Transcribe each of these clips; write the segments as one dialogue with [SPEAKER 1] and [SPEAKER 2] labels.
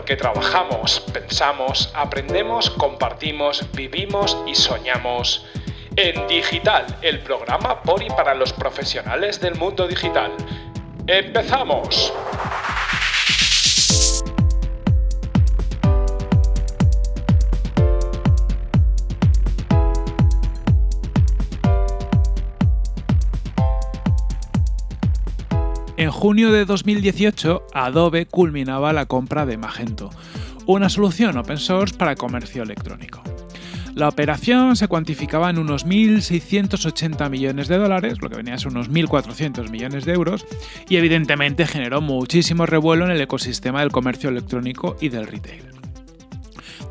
[SPEAKER 1] porque trabajamos, pensamos, aprendemos, compartimos, vivimos y soñamos. En Digital, el programa por y para los profesionales del mundo digital. ¡Empezamos! Junio de 2018, Adobe culminaba la compra de Magento, una solución open source para comercio electrónico. La operación se cuantificaba en unos 1.680 millones de dólares, lo que venía a ser unos 1.400 millones de euros, y evidentemente generó muchísimo revuelo en el ecosistema del comercio electrónico y del retail.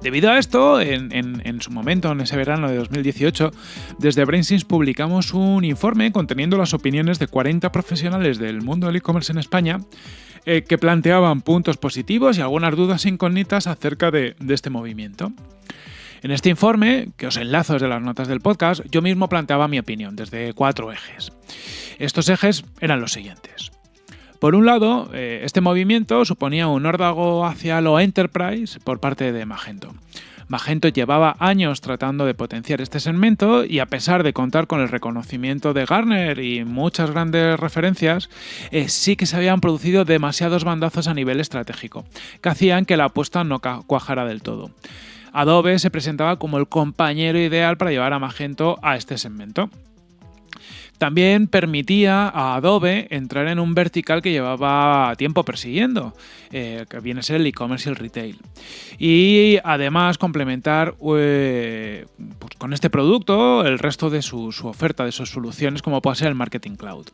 [SPEAKER 1] Debido a esto, en, su momento, en ese verano de 2018, desde BrainSense publicamos un informe conteniendo las opiniones de 40 profesionales del mundo del e-commerce en España eh, que planteaban puntos positivos y algunas dudas incógnitas acerca de, de este movimiento. En este informe, que os enlazo desde las notas del podcast, yo mismo planteaba mi opinión desde cuatro ejes. Estos ejes eran los siguientes. Por un lado, eh, este movimiento suponía un órdago hacia lo enterprise por parte de Magento. Magento llevaba años tratando de potenciar este segmento y a pesar de contar con el reconocimiento de Garner y muchas grandes referencias, eh, sí que se habían producido demasiados bandazos a nivel estratégico, que hacían que la apuesta no cuajara del todo. Adobe se presentaba como el compañero ideal para llevar a Magento a este segmento. También permitía a Adobe entrar en un vertical que llevaba tiempo persiguiendo, eh, que viene a ser el e-commerce y el retail. Y además complementar eh, pues con este producto el resto de su, oferta, de sus soluciones, como puede ser el Marketing Cloud.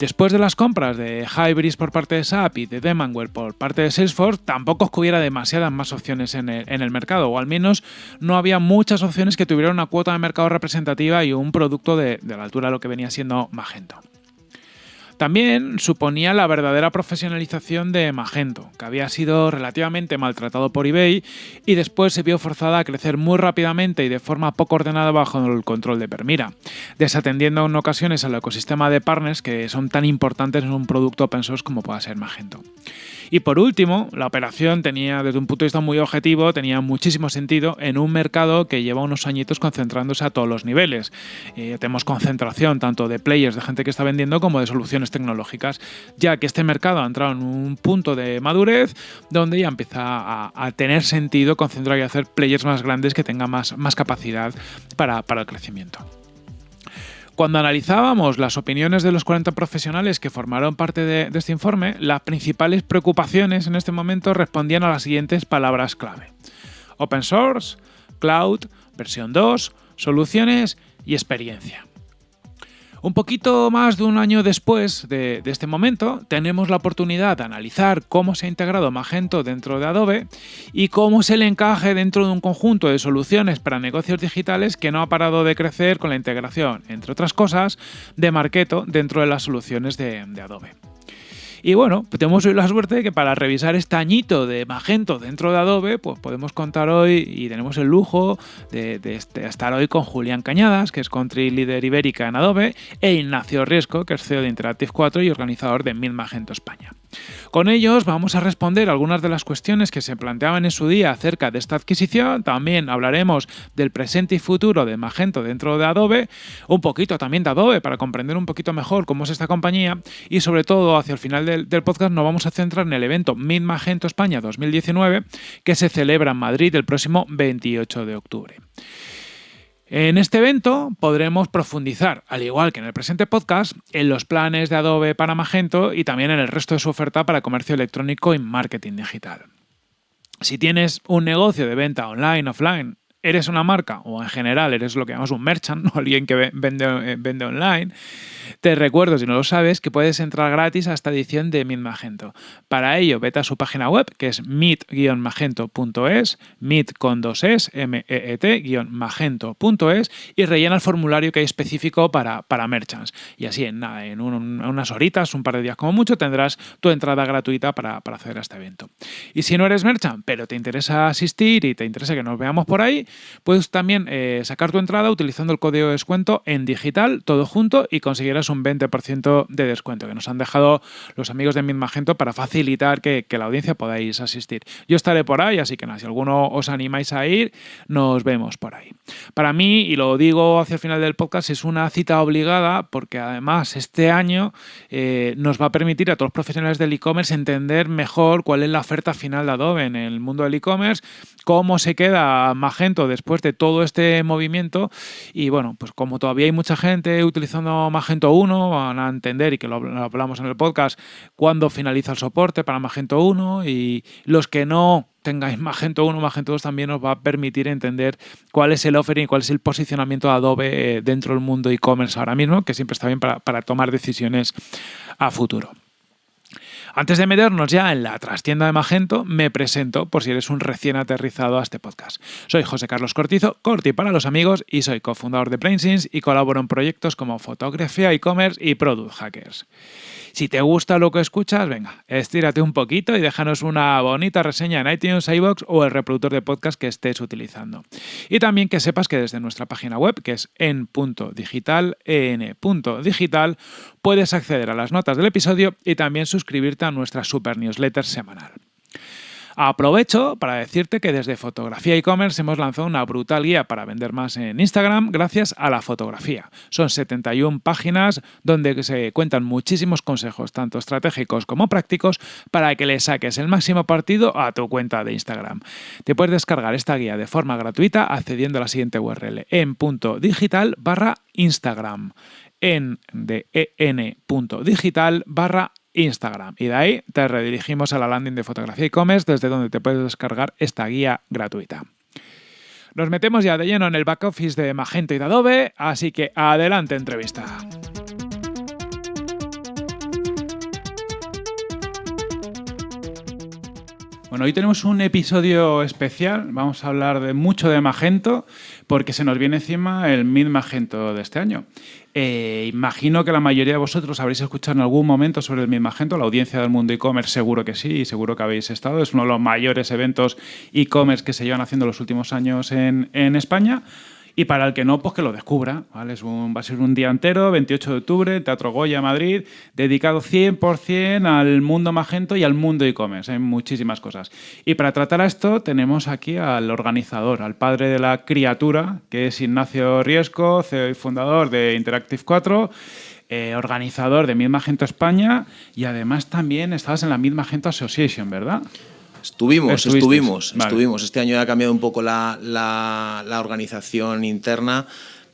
[SPEAKER 1] Después de las compras de Hybris por parte de SAP y de Demandware por parte de Salesforce, tampoco hubiera demasiadas más opciones en el, mercado, o al menos no había muchas opciones que tuvieran una cuota de mercado representativa y un producto de, de la altura de lo que venía siendo Magento. También suponía la verdadera profesionalización de Magento, que había sido relativamente maltratado por eBay y después se vio forzada a crecer muy rápidamente y de forma poco ordenada bajo el control de Permira, desatendiendo en ocasiones al ecosistema de partners que son tan importantes en un producto open source como pueda ser Magento. Y por último, la operación tenía, desde un punto de vista muy objetivo, tenía muchísimo sentido en un mercado que lleva unos añitos concentrándose a todos los niveles. Eh, tenemos concentración tanto de players, de gente que está vendiendo, como de soluciones tecnológicas, ya que este mercado ha entrado en un punto de madurez donde ya empieza a, tener sentido concentrar y hacer players más grandes que tengan más, capacidad para el crecimiento. Cuando analizábamos las opiniones de los 40 profesionales que formaron parte de, este informe, las principales preocupaciones en este momento respondían a las siguientes palabras clave. Open source, cloud, versión 2, soluciones y experiencia. Un poquito más de un año después de, este momento, tenemos la oportunidad de analizar cómo se ha integrado Magento dentro de Adobe y cómo se le encaje dentro de un conjunto de soluciones para negocios digitales que no ha parado de crecer con la integración, entre otras cosas, de Marketo dentro de las soluciones de Adobe. Y bueno, pues tenemos hoy la suerte de que para revisar este añito de Magento dentro de Adobe, pues podemos contar hoy y tenemos el lujo de, este, estar hoy con Julián Cañadas, que es Country Leader Ibérica en Adobe, e Ignacio Riesco, que es CEO de Interactive 4 y organizador de Mil Magento España. Con ellos vamos a responder algunas de las cuestiones que se planteaban en su día acerca de esta adquisición, también hablaremos del presente y futuro de Magento dentro de Adobe, un poquito también de Adobe para comprender un poquito mejor cómo es esta compañía y sobre todo hacia el final del, podcast nos vamos a centrar en el evento Mid Magento España 2019 que se celebra en Madrid el próximo 28 de octubre. En este evento podremos profundizar, al igual que en el presente podcast, en los planes de Adobe para Magento y también en el resto de su oferta para comercio electrónico y marketing digital. Si tienes un negocio de venta online, offline, eres una marca o en general eres lo que llamamos un merchant, alguien que vende, eh, vende online, te recuerdo, si no lo sabes, que puedes entrar gratis a esta edición de Meet Magento. Para ello, vete a su página web, que es meet-magento.es, meet con dos es, m e, e t magentoes y rellena el formulario que hay específico para, para merchants. Y así, en, nada, en, unas horitas, un par de días como mucho, tendrás tu entrada gratuita para, para acceder a este evento. Y si no eres merchant, pero te interesa asistir y te interesa que nos veamos por ahí, puedes también eh, sacar tu entrada utilizando el código de descuento en digital, todo junto, y conseguirás un 20% de descuento que nos han dejado los amigos de Magento para facilitar que, que la audiencia podáis asistir. Yo estaré por ahí, así que nada, si alguno os animáis a ir, nos vemos por ahí. Para mí, y lo digo hacia el final del podcast, es una cita obligada porque además este año eh, nos va a permitir a todos los profesionales del e-commerce entender mejor cuál es la oferta final de Adobe en el mundo del e-commerce, cómo se queda Magento después de todo este movimiento y bueno, pues como todavía hay mucha gente utilizando Magento 1, van a entender y que lo hablamos en el podcast, cuándo finaliza el soporte para Magento 1 y los que no tengáis Magento 1, Magento 2 también os va a permitir entender cuál es el offering, cuál es el posicionamiento de Adobe eh, dentro del mundo e-commerce ahora mismo, que siempre está bien para, para tomar decisiones a futuro. Antes de meternos ya en la trastienda de Magento, me presento por si eres un recién aterrizado a este podcast. Soy José Carlos Cortizo, Corti para los amigos, y soy cofundador de PlaneSense y colaboro en proyectos como fotografía, e-commerce y product hackers. Si te gusta lo que escuchas, venga, estírate un poquito y déjanos una bonita reseña en iTunes, iBox o el reproductor de podcast que estés utilizando. Y también que sepas que desde nuestra página web, que es en.digital, en.digital, puedes acceder a las notas del episodio y también suscribirte a nuestra super newsletter semanal. Aprovecho para decirte que desde Fotografía e-commerce hemos lanzado una brutal guía para vender más en Instagram gracias a la fotografía. Son 71 páginas donde se cuentan muchísimos consejos, tanto estratégicos como prácticos, para que le saques el máximo partido a tu cuenta de Instagram. Te puedes descargar esta guía de forma gratuita accediendo a la siguiente URL en punto digital barra Instagram en de en.digital barra Instagram. Y de ahí te redirigimos a la landing de fotografía e-commerce desde donde te puedes descargar esta guía gratuita. Nos metemos ya de lleno en el back office de Magento y de Adobe, así que adelante entrevista. Bueno, hoy tenemos un episodio especial. Vamos a hablar de mucho de Magento porque se nos viene encima el Mid Magento de este año. Eh, imagino que la mayoría de vosotros habréis escuchado en algún momento sobre el Mid Magento. La audiencia del mundo e-commerce seguro que sí seguro que habéis estado. Es uno de los mayores eventos e-commerce que se llevan haciendo los últimos años en España. Y para el que no, pues que lo descubra. ¿vale? Es un, va a ser un día entero, 28 de octubre, Teatro Goya, Madrid, dedicado 100% al mundo magento y al mundo e-commerce. Hay muchísimas cosas. Y para tratar a esto tenemos aquí al organizador, al padre de la criatura, que es Ignacio Riesco, CEO y fundador de Interactive 4. Eh, organizador de Mid Magento España y además también estabas en la Mid Magento Association, ¿verdad?
[SPEAKER 2] Estuvimos, estuvimos, estuvimos. Este año ha cambiado un poco la, la, organización interna,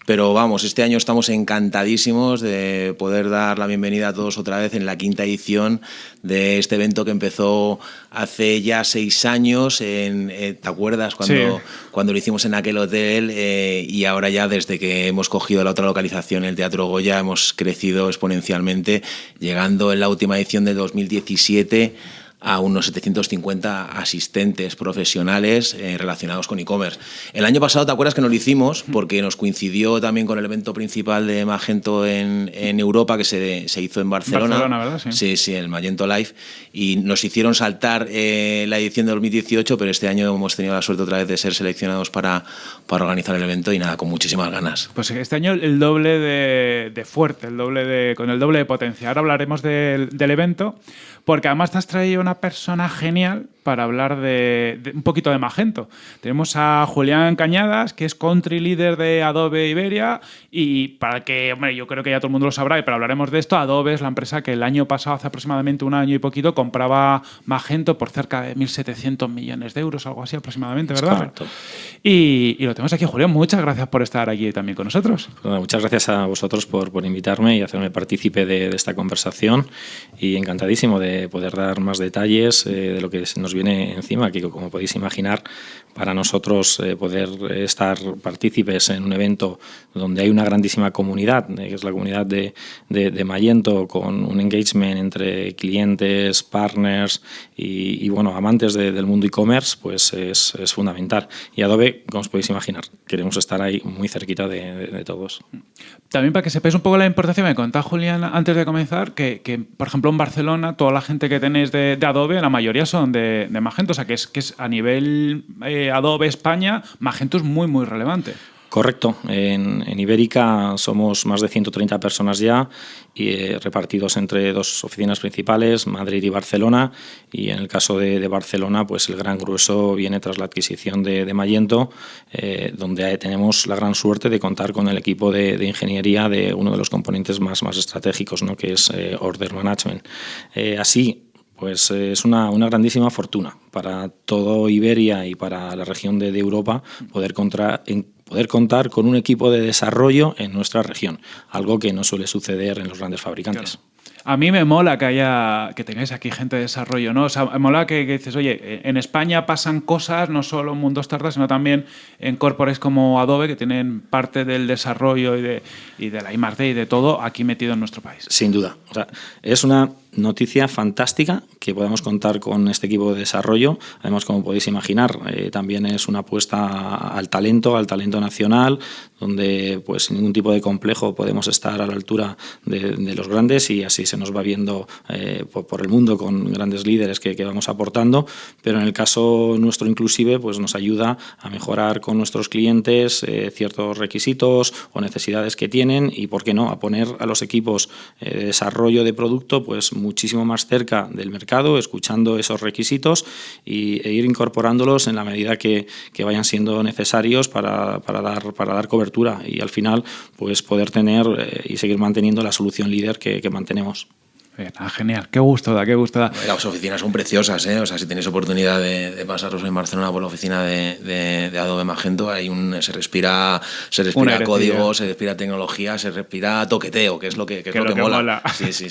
[SPEAKER 2] pero vamos, este año estamos encantadísimos de poder dar la bienvenida a todos otra vez en la quinta edición de este evento que empezó hace ya seis años. En, eh, ¿Te acuerdas cuando, cuando lo hicimos en aquel hotel? Eh, y ahora ya desde que hemos cogido la otra localización, el Teatro Goya, hemos crecido exponencialmente, llegando en la última edición de 2017 a unos 750 asistentes profesionales eh, relacionados con e-commerce. El año pasado, ¿te acuerdas que no lo hicimos? Porque nos coincidió también con el evento principal de Magento en, en Europa, que se, se, hizo en Barcelona.
[SPEAKER 1] Barcelona, ¿verdad? Sí.
[SPEAKER 2] sí, sí, el Magento Live. Y nos hicieron saltar eh, la edición de 2018, pero este año hemos tenido la suerte otra vez de ser seleccionados para, para organizar el evento y nada, con muchísimas ganas.
[SPEAKER 1] Pues este año el doble de, de fuerte, el doble de, con el doble de potencia. Ahora hablaremos del, del evento, porque además te has traído una persona genial para hablar de, un poquito de Magento. Tenemos a Julián Cañadas, que es country leader de Adobe Iberia, y para que, hombre, yo creo que ya todo el mundo lo sabrá, pero hablaremos de esto, Adobe es la empresa que el año pasado, hace aproximadamente un año y poquito, compraba Magento por cerca de 1.700 millones de euros, algo así aproximadamente, ¿verdad?
[SPEAKER 2] correcto.
[SPEAKER 1] Y, y, lo tenemos aquí, Julián, muchas gracias por estar aquí también con nosotros.
[SPEAKER 3] Bueno, muchas gracias a vosotros por, por invitarme y hacerme partícipe de, de, esta conversación, y encantadísimo de poder dar más detalles eh, de lo que nos viene encima, que como podéis imaginar, para nosotros eh, poder estar partícipes en un evento donde hay una grandísima comunidad, eh, que es la comunidad de, de, de, Mayento, con un engagement entre clientes, partners y, y bueno, amantes de, del mundo e-commerce, pues es, es, fundamental. Y Adobe, como os podéis imaginar, queremos estar ahí muy cerquita de, todos.
[SPEAKER 1] También para que sepáis un poco la importancia, me contaba Julián antes de comenzar que, que por ejemplo, en Barcelona, toda la gente que tenéis de, Adobe, la mayoría son de, Magento, o sea que es, que es a nivel eh, Adobe España, Magento es muy, muy relevante.
[SPEAKER 3] Correcto. En, Ibérica somos más de 130 personas ya y eh, repartidos entre dos oficinas principales, Madrid y Barcelona. Y en el caso de, Barcelona, pues el gran grueso viene tras la adquisición de, de eh, donde tenemos la gran suerte de contar con el equipo de, ingeniería de uno de los componentes más, más estratégicos, ¿no? que es eh, Order Management. así, pues es una, una, grandísima fortuna para todo Iberia y para la región de, Europa poder contra, en, poder contar con un equipo de desarrollo en nuestra región, algo que no suele suceder en los grandes fabricantes.
[SPEAKER 1] A mí me mola que haya que tengáis aquí gente de desarrollo, ¿no? O sea, me mola que, dices, oye, en España pasan cosas, no solo en Mundo Startup, sino también en corpores como Adobe, que tienen parte del desarrollo y de, y de la I+.D. y de todo aquí metido en nuestro país.
[SPEAKER 3] Sin duda. O sea, es una noticia fantástica que podemos contar con este equipo de desarrollo. Además, como podéis imaginar, eh, también es una apuesta al talento, al talento nacional, donde pues sin ningún tipo de complejo podemos estar a la altura de, los grandes y así se nos va viendo eh, por, el mundo con grandes líderes que, vamos aportando, pero en el caso nuestro inclusive pues nos ayuda a mejorar con nuestros clientes eh, ciertos requisitos o necesidades que tienen y, por qué no, a poner a los equipos de desarrollo de producto pues muchísimo más cerca del mercado, escuchando esos requisitos y, e ir incorporándolos en la medida que, vayan siendo necesarios para, dar, para dar cobertura y al final pues poder tener eh, y seguir manteniendo la solución líder que mantenemos.
[SPEAKER 1] Ah, genial, qué gusto da, qué gusto da.
[SPEAKER 2] Las oficinas son preciosas, ¿eh? O sea, si tenéis oportunidad de, pasaros en Barcelona por la oficina de, Adobe Magento, hay un, se respira, se respira código, se respira tecnología, se respira toqueteo, que es lo que, que, es lo que, mola.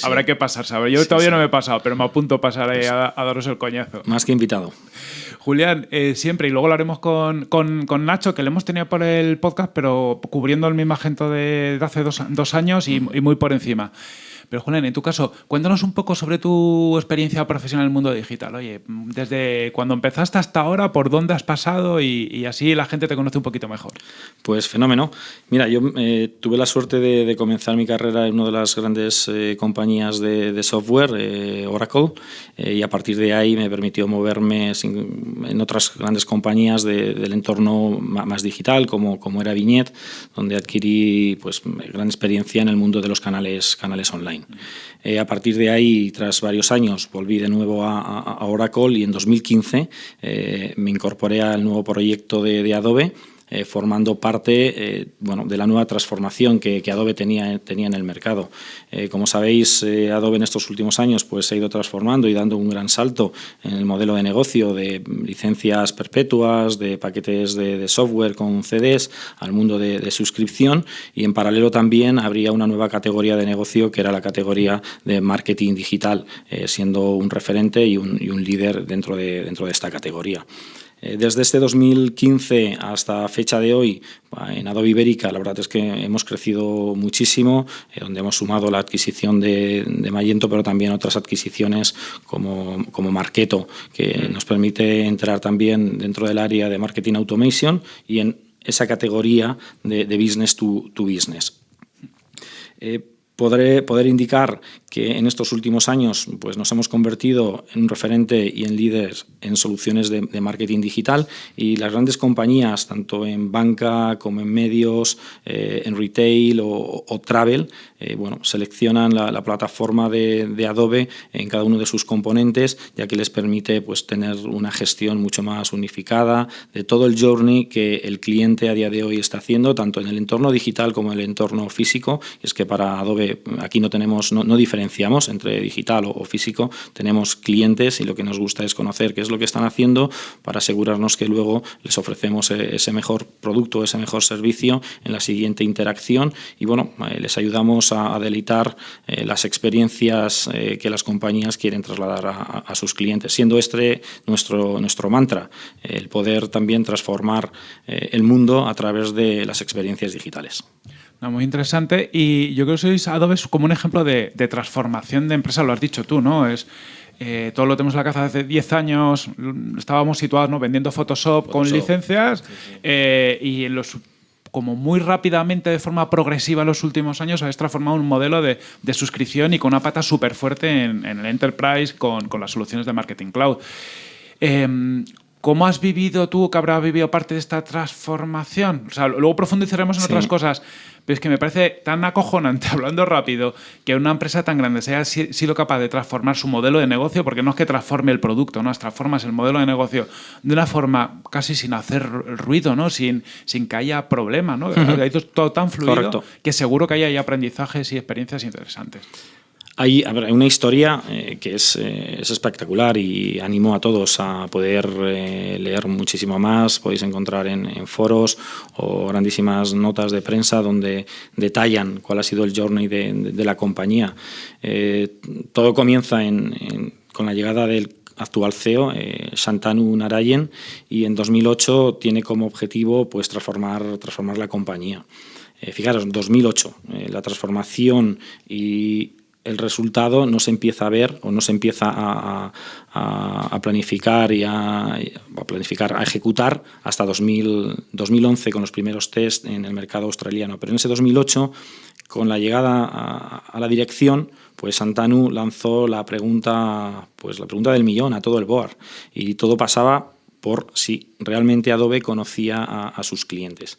[SPEAKER 1] Habrá que pasarse. Yo todavía no me he pasado, pero me apunto a pasar ahí a, daros el coñazo.
[SPEAKER 3] Más que invitado.
[SPEAKER 1] Julián, eh, siempre, y luego lo haremos con, con, Nacho, que le hemos tenido por el podcast, pero cubriendo el mismo Magento de, hace dos, dos años y, y muy por encima. Pero Julián, en tu caso, cuéntanos un poco sobre tu experiencia profesional en el mundo digital. Oye, desde cuando empezaste hasta ahora, ¿por dónde has pasado? Y, así la gente te conoce un poquito mejor.
[SPEAKER 3] Pues fenómeno. Mira, yo eh, tuve la suerte de, comenzar mi carrera en una de las grandes eh, compañías de, software, eh, Oracle, y a partir de ahí me permitió moverme en otras grandes compañías del entorno más digital, como, como era Viñet, donde adquirí pues, gran experiencia en el mundo de los canales, canales online. Eh, a partir de ahí, tras varios años, volví de nuevo a, Oracle y en 2015 eh, me incorporé al nuevo proyecto de Adobe eh, formando parte eh, bueno, de la nueva transformación que, Adobe tenía, tenía en el mercado. Eh, como sabéis, Adobe en estos últimos años pues, se ha ido transformando y dando un gran salto en el modelo de negocio de licencias perpetuas, de paquetes de, software con CDs al mundo de, suscripción y en paralelo también habría una nueva categoría de negocio que era la categoría de marketing digital, siendo un referente y un, y un líder dentro de, dentro de esta categoría. Eh, desde este 2015 hasta fecha de hoy, en Adobe Ibérica, la verdad es que hemos crecido muchísimo, eh, donde hemos sumado la adquisición de, de, Magento, pero también otras adquisiciones como, como Marketo, que nos permite entrar también dentro del área de Marketing Automation y en esa categoría de, business to, business. Eh, podré, poder indicar que en estos últimos años pues, nos hemos convertido en un referente y en líderes en soluciones de, marketing digital y las grandes compañías, tanto en banca como en medios, eh, en retail o, travel, eh, bueno, seleccionan la, plataforma de, Adobe en cada uno de sus componentes, ya que les permite pues, tener una gestión mucho más unificada de todo el journey que el cliente a día de hoy está haciendo, tanto en el entorno digital como en el entorno físico. es que para Adobe aquí no tenemos, no, diferenciamos entre digital o, físico, tenemos clientes y lo que nos gusta es conocer qué es lo que están haciendo para asegurarnos que luego les ofrecemos e, ese mejor producto, ese mejor servicio en la siguiente interacción. Y bueno, eh, les ayudamos a, deleitar eh, las experiencias eh, que las compañías quieren trasladar a, sus clientes, siendo este nuestro, nuestro mantra, el poder también transformar el mundo a través de las experiencias digitales
[SPEAKER 1] muy interesante. Y yo creo que sois Adobe como un ejemplo de, transformación de empresa, lo has dicho tú, ¿no? Es, eh, todo lo tenemos en la casa hace 10 años, estábamos situados ¿no? vendiendo Photoshop, con licencias eh, y en los como muy rápidamente, de forma progresiva en los últimos años, habéis transformado un modelo de, suscripción y con una pata súper fuerte en, el enterprise con, con, las soluciones de marketing cloud. Em, ¿Cómo has vivido tú, que habrás vivido parte de esta transformación? O sea, luego profundizaremos en otras cosas, pero es que me parece tan acojonante, hablando rápido, que una empresa tan grande sea sido capaz de transformar su modelo de negocio, porque no es que transforme el producto, ¿no? transformas el modelo de negocio de una forma casi sin hacer ruido, ¿no? sin, sin que haya problema. ¿no? todo tan fluido que seguro que haya aprendizajes y experiencias interesantes.
[SPEAKER 3] Hay, una historia eh, que es, eh, es, espectacular y animo a todos a poder eh, leer muchísimo más. Podéis encontrar en, foros o grandísimas notas de prensa donde detallan cuál ha sido el journey de, la compañía. todo comienza con la llegada del actual CEO, Shantanu Narayen, y en 2008 tiene como objetivo pues, transformar, transformar la compañía. fijaros, en 2008, la transformación y el resultado no se empieza a ver o no se empieza a, planificar y a, planificar, a ejecutar hasta 2011 con los primeros test en el mercado australiano. Pero en ese 2008, con la llegada a, la dirección, pues Santanu lanzó la pregunta, pues la pregunta del millón a todo el board y todo pasaba por si realmente Adobe conocía a sus clientes.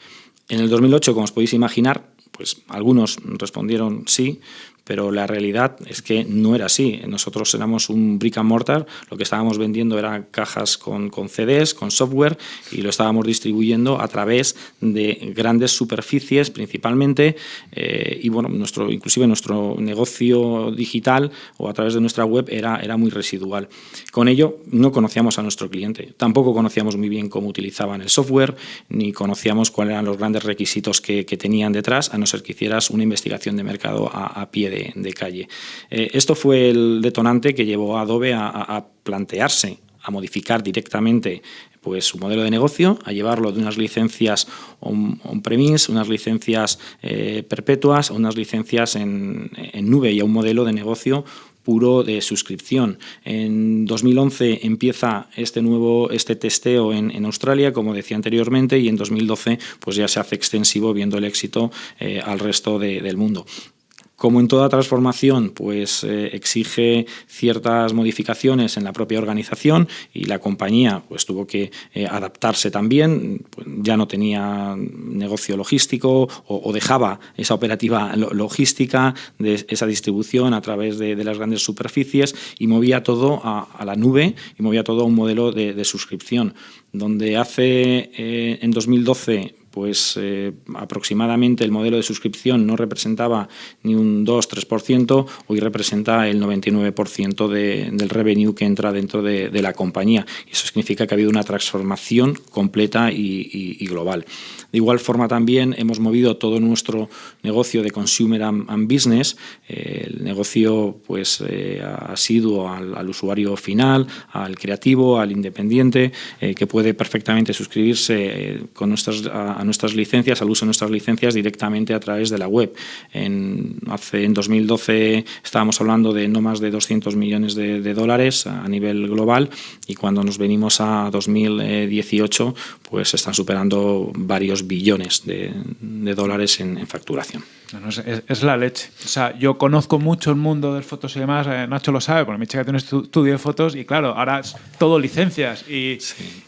[SPEAKER 3] En el 2008, como os podéis imaginar, pues algunos respondieron sí, pero la realidad es que no era así. Nosotros éramos un brick and mortar, lo que estábamos vendiendo eran cajas con, con CDs, con software, y lo estábamos distribuyendo a través de grandes superficies principalmente, eh, y bueno, nuestro, inclusive nuestro negocio digital o a través de nuestra web era, era muy residual. Con ello no conocíamos a nuestro cliente, tampoco conocíamos muy bien cómo utilizaban el software, ni conocíamos cuáles eran los grandes requisitos que, que tenían detrás, a no ser que hicieras una investigación de mercado a, a pie de de, calle. Eh, esto fue el detonante que llevó a Adobe a, plantearse, a modificar directamente pues, su modelo de negocio, a llevarlo de unas licencias on-premise, unas licencias eh, perpetuas, unas licencias en, nube y a un modelo de negocio puro de suscripción. En 2011 empieza este nuevo este testeo en, Australia, como decía anteriormente, y en 2012 pues ya se hace extensivo viendo el éxito eh, al resto del mundo. Como en toda transformación, pues eh, exige ciertas modificaciones en la propia organización y la compañía pues tuvo que eh, adaptarse también, pues, ya no tenía negocio logístico o, dejaba esa operativa logística de esa distribución a través de, las grandes superficies y movía todo a, la nube y movía todo a un modelo de, suscripción, donde hace eh, en 2012 pues eh, aproximadamente el modelo de suscripción no representaba ni un 2-3%, hoy representa el 99% del revenue que entra dentro de, la compañía. Eso significa que ha habido una transformación completa y, global. De igual forma también hemos movido todo nuestro negocio de consumer and, business, eh, el negocio pues eh, asiduo al, usuario final, al creativo, al independiente, que puede perfectamente suscribirse con nuestras nuestras licencias, al uso de nuestras licencias directamente a través de la web. En, hace, en 2012 estábamos hablando de no más de 200 millones de, dólares a nivel global y cuando nos venimos a 2018 pues están superando varios billones de, dólares en facturación
[SPEAKER 1] es, la leche. O sea, yo conozco mucho el mundo de fotos y demás, eh, Nacho lo sabe, porque mi chica tiene un estudio de fotos y claro, ahora es todo licencias y,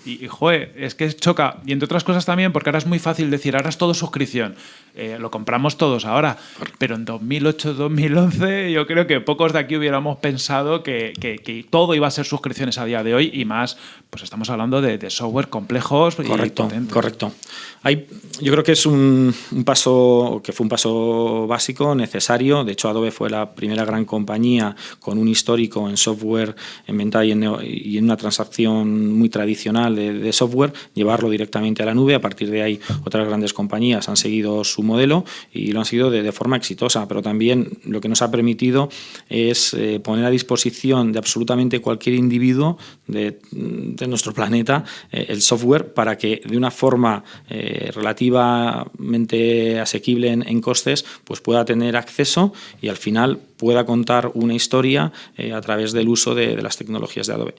[SPEAKER 1] y, joder, es que choca. Y entre otras cosas también, porque ahora es muy fácil decir, ahora es todo suscripción, eh, lo compramos todos ahora, pero en 2008, 2011 yo creo que pocos de aquí hubiéramos pensado que, que, todo iba a ser suscripciones a día de hoy y más, pues estamos hablando de, de software complejos
[SPEAKER 3] correcto, Correcto. Hay, yo creo que es un, un paso, que fue un paso básico, necesario. De hecho, Adobe fue la primera gran compañía con un histórico en software, en venta y en, una transacción muy tradicional de, software, llevarlo directamente a la nube. A partir de ahí, otras grandes compañías han seguido su modelo y lo han seguido de, forma exitosa. Pero también lo que nos ha permitido es eh, poner a disposición de absolutamente cualquier individuo de, nuestro planeta eh, el software para que de una forma eh, relativamente asequible en costes pues pueda tener acceso y al final pueda contar una historia eh, a través del uso de, las tecnologías de Adobe.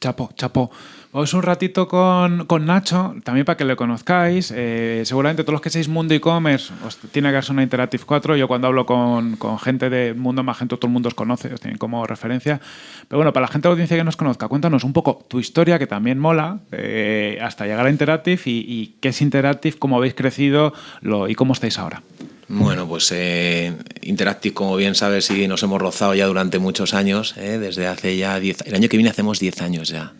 [SPEAKER 1] chapo, chapo. Vamos un ratito con, con, Nacho, también para que le conozcáis. Eh, seguramente todos los que seáis Mundo e-commerce os tiene que ser una Interactive 4. Yo cuando hablo con, con, gente de Mundo Magento, todo el mundo os conoce, os tienen como referencia. Pero bueno, para la gente de audiencia que nos conozca, cuéntanos un poco tu historia, que también mola, eh, hasta llegar a Interactive y, qué es Interactive, cómo habéis crecido lo, y cómo estáis ahora.
[SPEAKER 2] Bueno, pues eh, Interactive, como bien sabes, sí nos hemos rozado ya durante muchos años, eh, desde hace ya 10 El año que viene hacemos 10 años ya.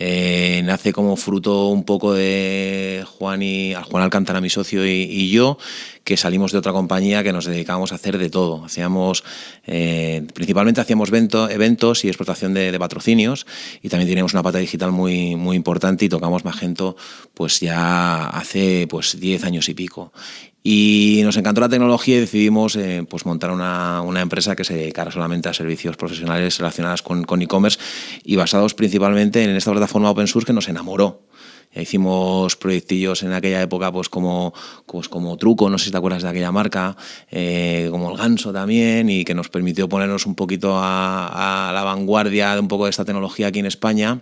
[SPEAKER 2] Eh, nace como fruto un poco de Juan y Juan Alcántara, mi socio, y, yo, que salimos de otra compañía que nos dedicábamos a hacer de todo. Hacíamos, eh, principalmente hacíamos eventos y explotación de, patrocinios y también teníamos una pata digital muy, muy importante y tocamos Magento pues ya hace pues 10 años y pico. Y nos encantó la tecnología y decidimos eh, pues montar una, una, empresa que se dedicara solamente a servicios profesionales relacionados con e-commerce y basados principalmente en esta plataforma open source que nos enamoró. Hicimos proyectillos en aquella época pues como, pues como Truco, no sé si te acuerdas de aquella marca, eh, como el Ganso también, y que nos permitió ponernos un poquito a, a la vanguardia de un poco de esta tecnología aquí en España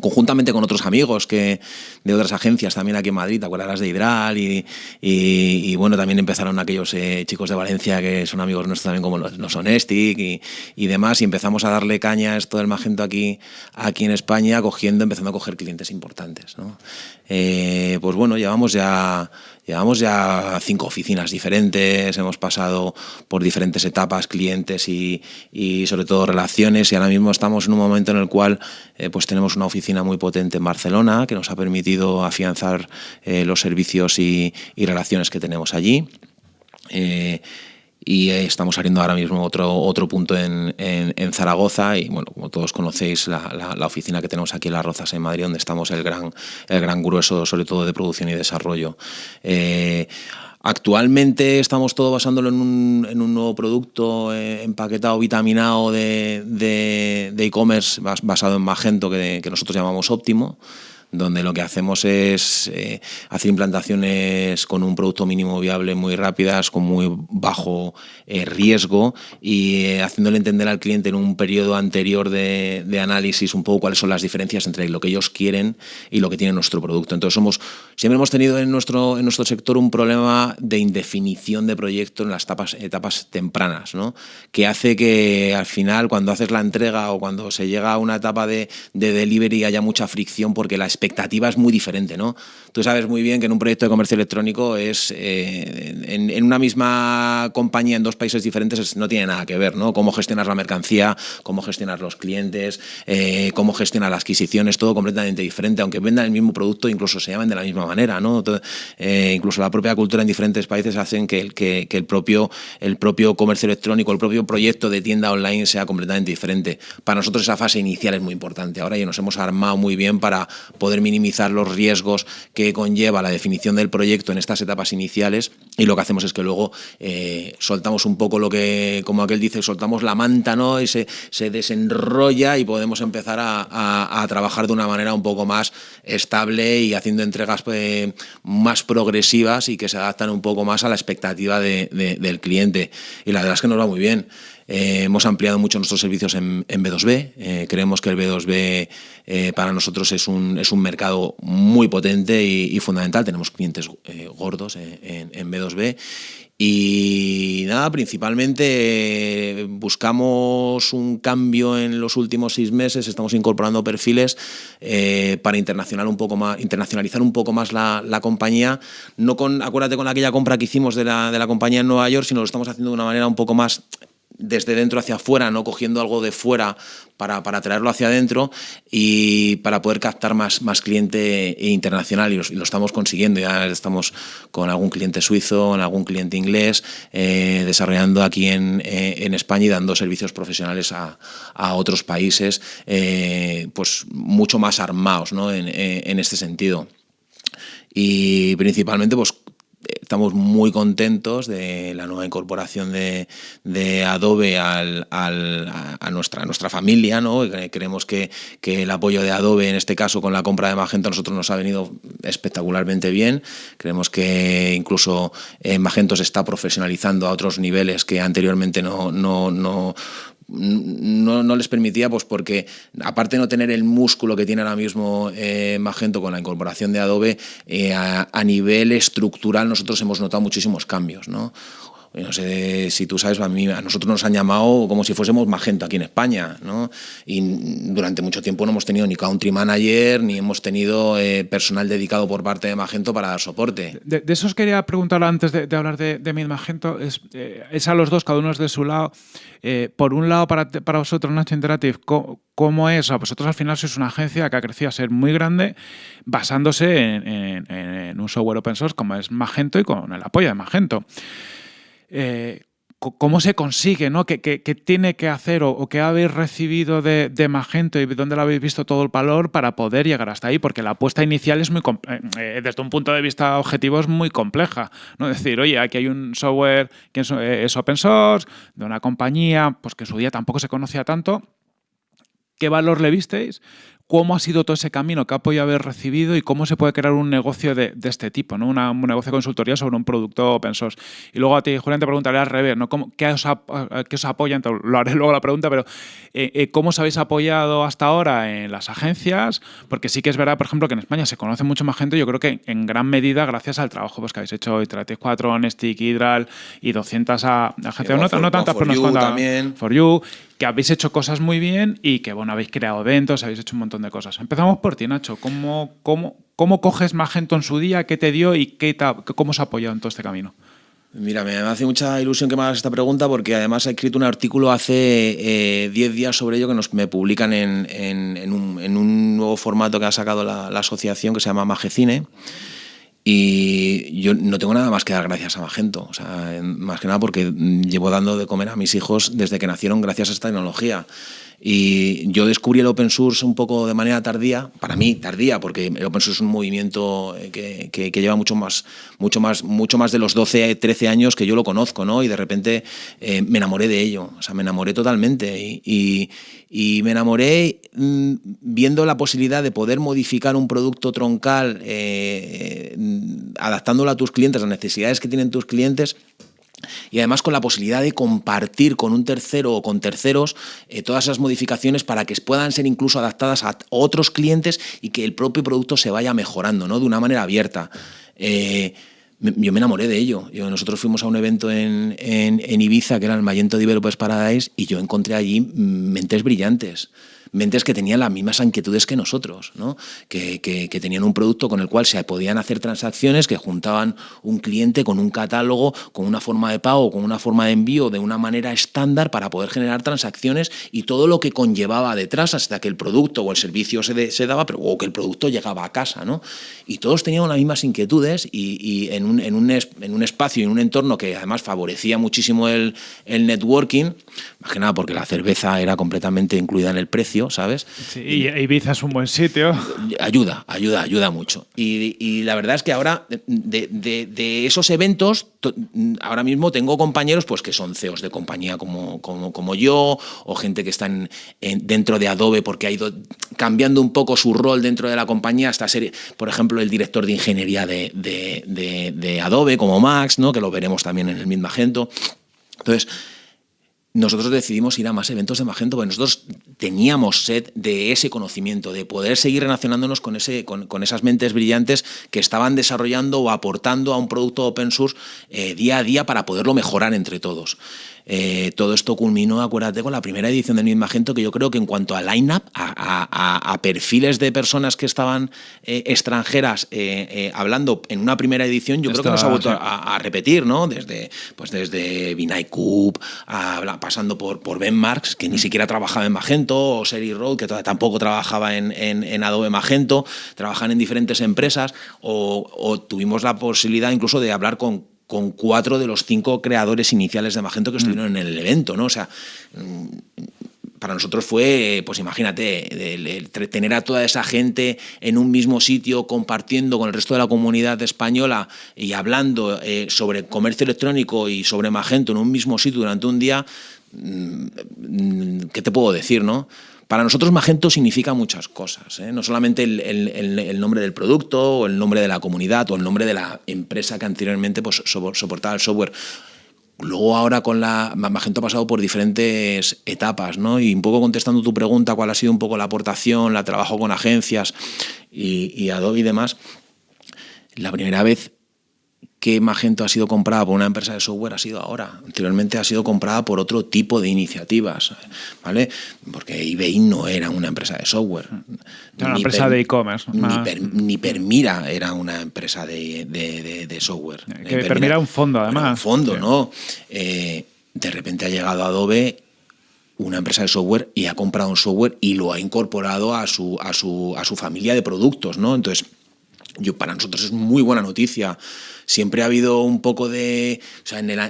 [SPEAKER 2] conjuntamente con otros amigos que de otras agencias también aquí en Madrid, te acuerdas de Hidral y, y, bueno, también empezaron aquellos eh, chicos de Valencia que son amigos nuestros también como los, los y, y, demás y empezamos a darle caña a esto del Magento aquí, aquí en España, cogiendo, empezando a coger clientes importantes. ¿no? Eh, pues bueno, llevamos ya Llevamos ya cinco oficinas diferentes, hemos pasado por diferentes etapas, clientes y, sobre todo relaciones y ahora mismo estamos en un momento en el cual eh, pues tenemos una oficina muy potente en Barcelona que nos ha permitido afianzar eh, los servicios y, relaciones que tenemos allí. Eh, y estamos abriendo ahora mismo otro, otro punto en, en, Zaragoza y bueno, como todos conocéis la, la, oficina que tenemos aquí en Las Rozas en Madrid donde estamos el gran, el gran grueso sobre todo de producción y desarrollo. Eh, actualmente estamos todo basándolo en un, en un nuevo producto eh, empaquetado, vitaminado de e-commerce basado en Magento que, que nosotros llamamos Óptimo donde lo que hacemos es eh, hacer implantaciones con un producto mínimo viable muy rápidas, con muy bajo eh, riesgo y eh, haciéndole entender al cliente en un periodo anterior de, análisis un poco cuáles son las diferencias entre lo que ellos quieren y lo que tiene nuestro producto. Entonces siempre hemos tenido en nuestro, en nuestro sector un problema de indefinición de proyecto en las etapas, tempranas, que hace que al final cuando haces la entrega o cuando se llega a una etapa de, de delivery haya mucha fricción porque la expectativa es muy diferente. Tú sabes muy bien que en un proyecto de comercio electrónico es eh, en, una misma compañía en dos países diferentes no tiene nada que ver, ¿no? Cómo gestionar la mercancía, cómo gestionar los clientes, eh, cómo gestionar las adquisiciones, todo completamente diferente, aunque vendan el mismo producto, incluso se llaman de la misma manera, ¿no? Eh, incluso la propia cultura en diferentes países hacen que, que, que, el, propio, el propio comercio electrónico, el propio proyecto de tienda online sea completamente diferente. Para nosotros esa fase inicial es muy importante. Ahora ya nos hemos armado muy bien para poder minimizar los riesgos que conlleva la definición del proyecto en estas etapas iniciales y lo que hacemos es que luego eh, soltamos un poco lo que, como aquel dice, soltamos la manta ¿no? y se, se desenrolla y podemos empezar a, a, trabajar de una manera un poco más estable y haciendo entregas pues, más progresivas y que se adaptan un poco más a la expectativa de, del cliente. Y la verdad es que nos va muy bien. Eh, hemos ampliado mucho nuestros servicios en, B2B. Eh, creemos que el B2B eh, para nosotros es un, es un mercado muy potente y, fundamental. Tenemos clientes gordos en, en, B2B. Y nada, principalmente buscamos un cambio en los últimos seis meses, estamos incorporando perfiles para internacional un poco más, internacionalizar un poco más la, la, compañía, no con, acuérdate con aquella compra que hicimos de la, de la compañía en Nueva York, sino lo estamos haciendo de una manera un poco más desde dentro hacia afuera, no cogiendo algo de fuera para, para traerlo hacia adentro y para poder captar más, más cliente internacional y lo, estamos consiguiendo. Ya estamos con algún cliente suizo, con algún cliente inglés, eh, desarrollando aquí en, eh, en, España y dando servicios profesionales a, a otros países eh, pues mucho más armados ¿no? en, en este sentido. Y principalmente pues estamos muy contentos de la nueva incorporación de, Adobe a, nuestra, nuestra familia. ¿no? Creemos que, que, el apoyo de Adobe, en este caso con la compra de Magento, a nosotros nos ha venido espectacularmente bien. Creemos que incluso eh, Magento se está profesionalizando a otros niveles que anteriormente no, no no, les permitía, pues porque aparte de no tener el músculo que tiene ahora mismo eh, Magento con la incorporación de Adobe, eh, a, a, nivel estructural nosotros hemos notado muchísimos cambios. ¿no? No sé si tú sabes, a, mí, a nosotros nos han llamado como si fuésemos Magento aquí en España, ¿no? Y durante mucho tiempo no hemos tenido ni country manager, ni hemos tenido eh, personal dedicado por parte de Magento para dar soporte.
[SPEAKER 1] De, eso os quería preguntar antes de, hablar de, de Magento, es, eh, es, a los dos, cada uno es de su lado. Eh, por un lado, para, para vosotros, Nacho Interactive, ¿cómo, es? O vosotros al final sois una agencia que ha crecido a ser muy grande basándose en, en un software open source como es Magento y con el apoyo de Magento. Eh, cómo se consigue, ¿no? ¿Qué, tiene que hacer o, qué habéis recibido de, Magento y dónde lo habéis visto todo el valor para poder llegar hasta ahí? Porque la apuesta inicial es muy, eh, eh, desde un punto de vista objetivo es muy compleja, ¿no? Decir, oye, aquí hay un software que es, open source, de una compañía, pues que en su día tampoco se conocía tanto, ¿qué valor le visteis? Cómo ha sido todo ese camino, qué apoyo habéis recibido y cómo se puede crear un negocio de, este tipo, ¿no? un negocio de consultoría sobre un producto open source. Y luego a ti, Julián, te preguntaré al revés, ¿no? ¿Qué, os, qué os apoyan? Lo haré luego la pregunta, pero eh, eh, ¿cómo os habéis apoyado hasta ahora en las agencias? Porque sí que es verdad, por ejemplo, que en España se conoce mucho más gente, yo creo que en gran medida gracias al trabajo pues, que habéis hecho Iterative 4, Nestic, Hydral y 200 agencias, no, no, tantas, pero nos también. For You, que habéis hecho cosas muy bien y que bueno, habéis creado eventos, habéis hecho un montón de cosas. Empezamos por ti, Nacho. ¿Cómo, cómo, cómo coges Magento en su día? ¿Qué te dio y qué cómo os ha apoyado en todo este camino?
[SPEAKER 2] Mira, me hace mucha ilusión que me hagas esta pregunta porque además he escrito un artículo hace 10 eh, días sobre ello que nos, me publican en, en, un, nuevo formato que ha sacado la, la asociación que se llama Magecine. Y yo no tengo nada más que dar gracias a Magento, o sea, más que nada porque llevo dando de comer a mis hijos desde que nacieron gracias a esta tecnología. Y yo descubrí el open source un poco de manera tardía, para mí tardía, porque el open source es un movimiento eh, que, que, lleva mucho más, mucho, más, mucho más de los 12, 13 años que yo lo conozco, ¿no? Y de repente eh, me enamoré de ello, o sea, me enamoré totalmente. Y, y, me enamoré mm, viendo la posibilidad de poder modificar un producto troncal, eh, adaptándolo a tus clientes, a las necesidades que tienen tus clientes y además con la posibilidad de compartir con un tercero o con terceros eh, todas esas modificaciones para que puedan ser incluso adaptadas a otros clientes y que el propio producto se vaya mejorando ¿no? de una manera abierta. Eh, yo me enamoré de ello. Nosotros fuimos a un evento en, en, Ibiza, que era el Magento Developers Paradise, y yo encontré allí mentes brillantes mentes que tenían las mismas inquietudes que nosotros, ¿no? que, tenían un producto con el cual se podían hacer transacciones, que juntaban un cliente con un catálogo, con una forma de pago, con una forma de envío de una manera estándar para poder generar transacciones y todo lo que conllevaba detrás hasta que el producto o el servicio se, daba, pero, o que el producto llegaba a casa. ¿no? Y todos tenían las mismas inquietudes y, en un espacio y en un entorno que además favorecía muchísimo el, el networking, más que nada porque la cerveza era completamente incluida en el precio, ¿sabes?
[SPEAKER 1] Sí, y Ibiza es un buen sitio.
[SPEAKER 2] Ayuda, ayuda, ayuda mucho. Y, la verdad es que ahora, de, esos eventos, ahora mismo tengo compañeros pues, que son CEOs de compañía como, como, como yo, o gente que está en, dentro de Adobe porque ha ido cambiando un poco su rol dentro de la compañía hasta ser, por ejemplo, el director de ingeniería de, Adobe, como Max, ¿no? que lo veremos también en el mismo Magento. Entonces, nosotros decidimos ir a más eventos de Magento, porque nosotros teníamos sed de ese conocimiento, de poder seguir relacionándonos con, ese, con, esas mentes brillantes que estaban desarrollando o aportando a un producto open source eh, día a día para poderlo mejorar entre todos. Eh, todo esto culminó, acuérdate, con la primera edición del Magento, que yo creo que en cuanto a line-up, a, perfiles de personas que estaban eh, extranjeras eh, hablando en una primera edición, yo creo que nos ha vuelto a, repetir, ¿no? Desde, pues desde Vinay Coop, pasando por, por Ben Marks, que ni mm. siquiera trabajaba en Magento, o Seri Road, que tampoco trabajaba en, en, Adobe Magento, trabajan en diferentes empresas, o, o tuvimos la posibilidad incluso de hablar con con cuatro de los cinco creadores iniciales de Magento que estuvieron mm. en el evento, ¿no? O sea, mm, para nosotros fue, pues imagínate, tener a toda esa gente en un mismo sitio compartiendo con el resto de la comunidad española y hablando eh, sobre comercio electrónico y sobre Magento en un mismo sitio durante un día, mm, ¿qué te puedo decir, no? Para nosotros Magento significa muchas cosas, ¿eh? no solamente el, nombre del producto o el nombre de la comunidad o el nombre de la empresa que anteriormente pues, soportaba el software. luego ahora con la Magento ha pasado por diferentes etapas, ¿no? Y un poco contestando tu pregunta, cuál ha sido un poco la aportación, la trabajo con agencias y, y Adobe y demás. La primera vez que Magento ha sido comprada por una empresa de software ha sido ahora. Anteriormente ha sido comprada por otro tipo de iniciativas, ¿vale? Porque eBay no era una empresa de software.
[SPEAKER 1] Era una empresa de e-commerce.
[SPEAKER 2] Ni, Permira era una empresa de, software.
[SPEAKER 1] Que Permira, un fondo, además.
[SPEAKER 2] un fondo, ¿no? Eh, de repente ha llegado Adobe una empresa de software y ha comprado un software y lo ha incorporado a su, a su, a su familia de productos, ¿no? Entonces, yo, para nosotros es muy buena noticia siempre ha habido un poco de... O sea, en el,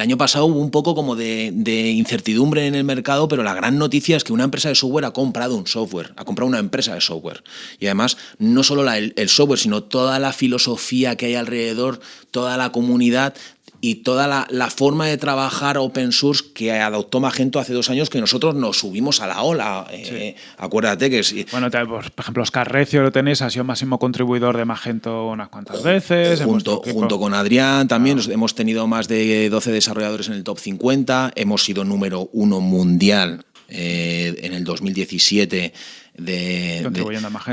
[SPEAKER 2] año pasado hubo un poco como de, incertidumbre en el mercado, pero la gran noticia es que una empresa de software ha comprado un software, ha comprado una empresa de software. Y además, no solo el, el software, sino toda la filosofía que hay alrededor, toda la comunidad y toda la, forma de trabajar open source que adoptó Magento hace dos años que nosotros nos subimos a la ola. Eh, acuérdate que sí.
[SPEAKER 1] Bueno, por ejemplo, Oscar Recio lo tenéis, ha sido máximo contribuidor de Magento unas cuantas veces.
[SPEAKER 2] Junto, junto con Adrián también ah. hemos tenido más de 12 desarrolladores en el top 50, hemos sido número uno mundial eh, en el 2017 de,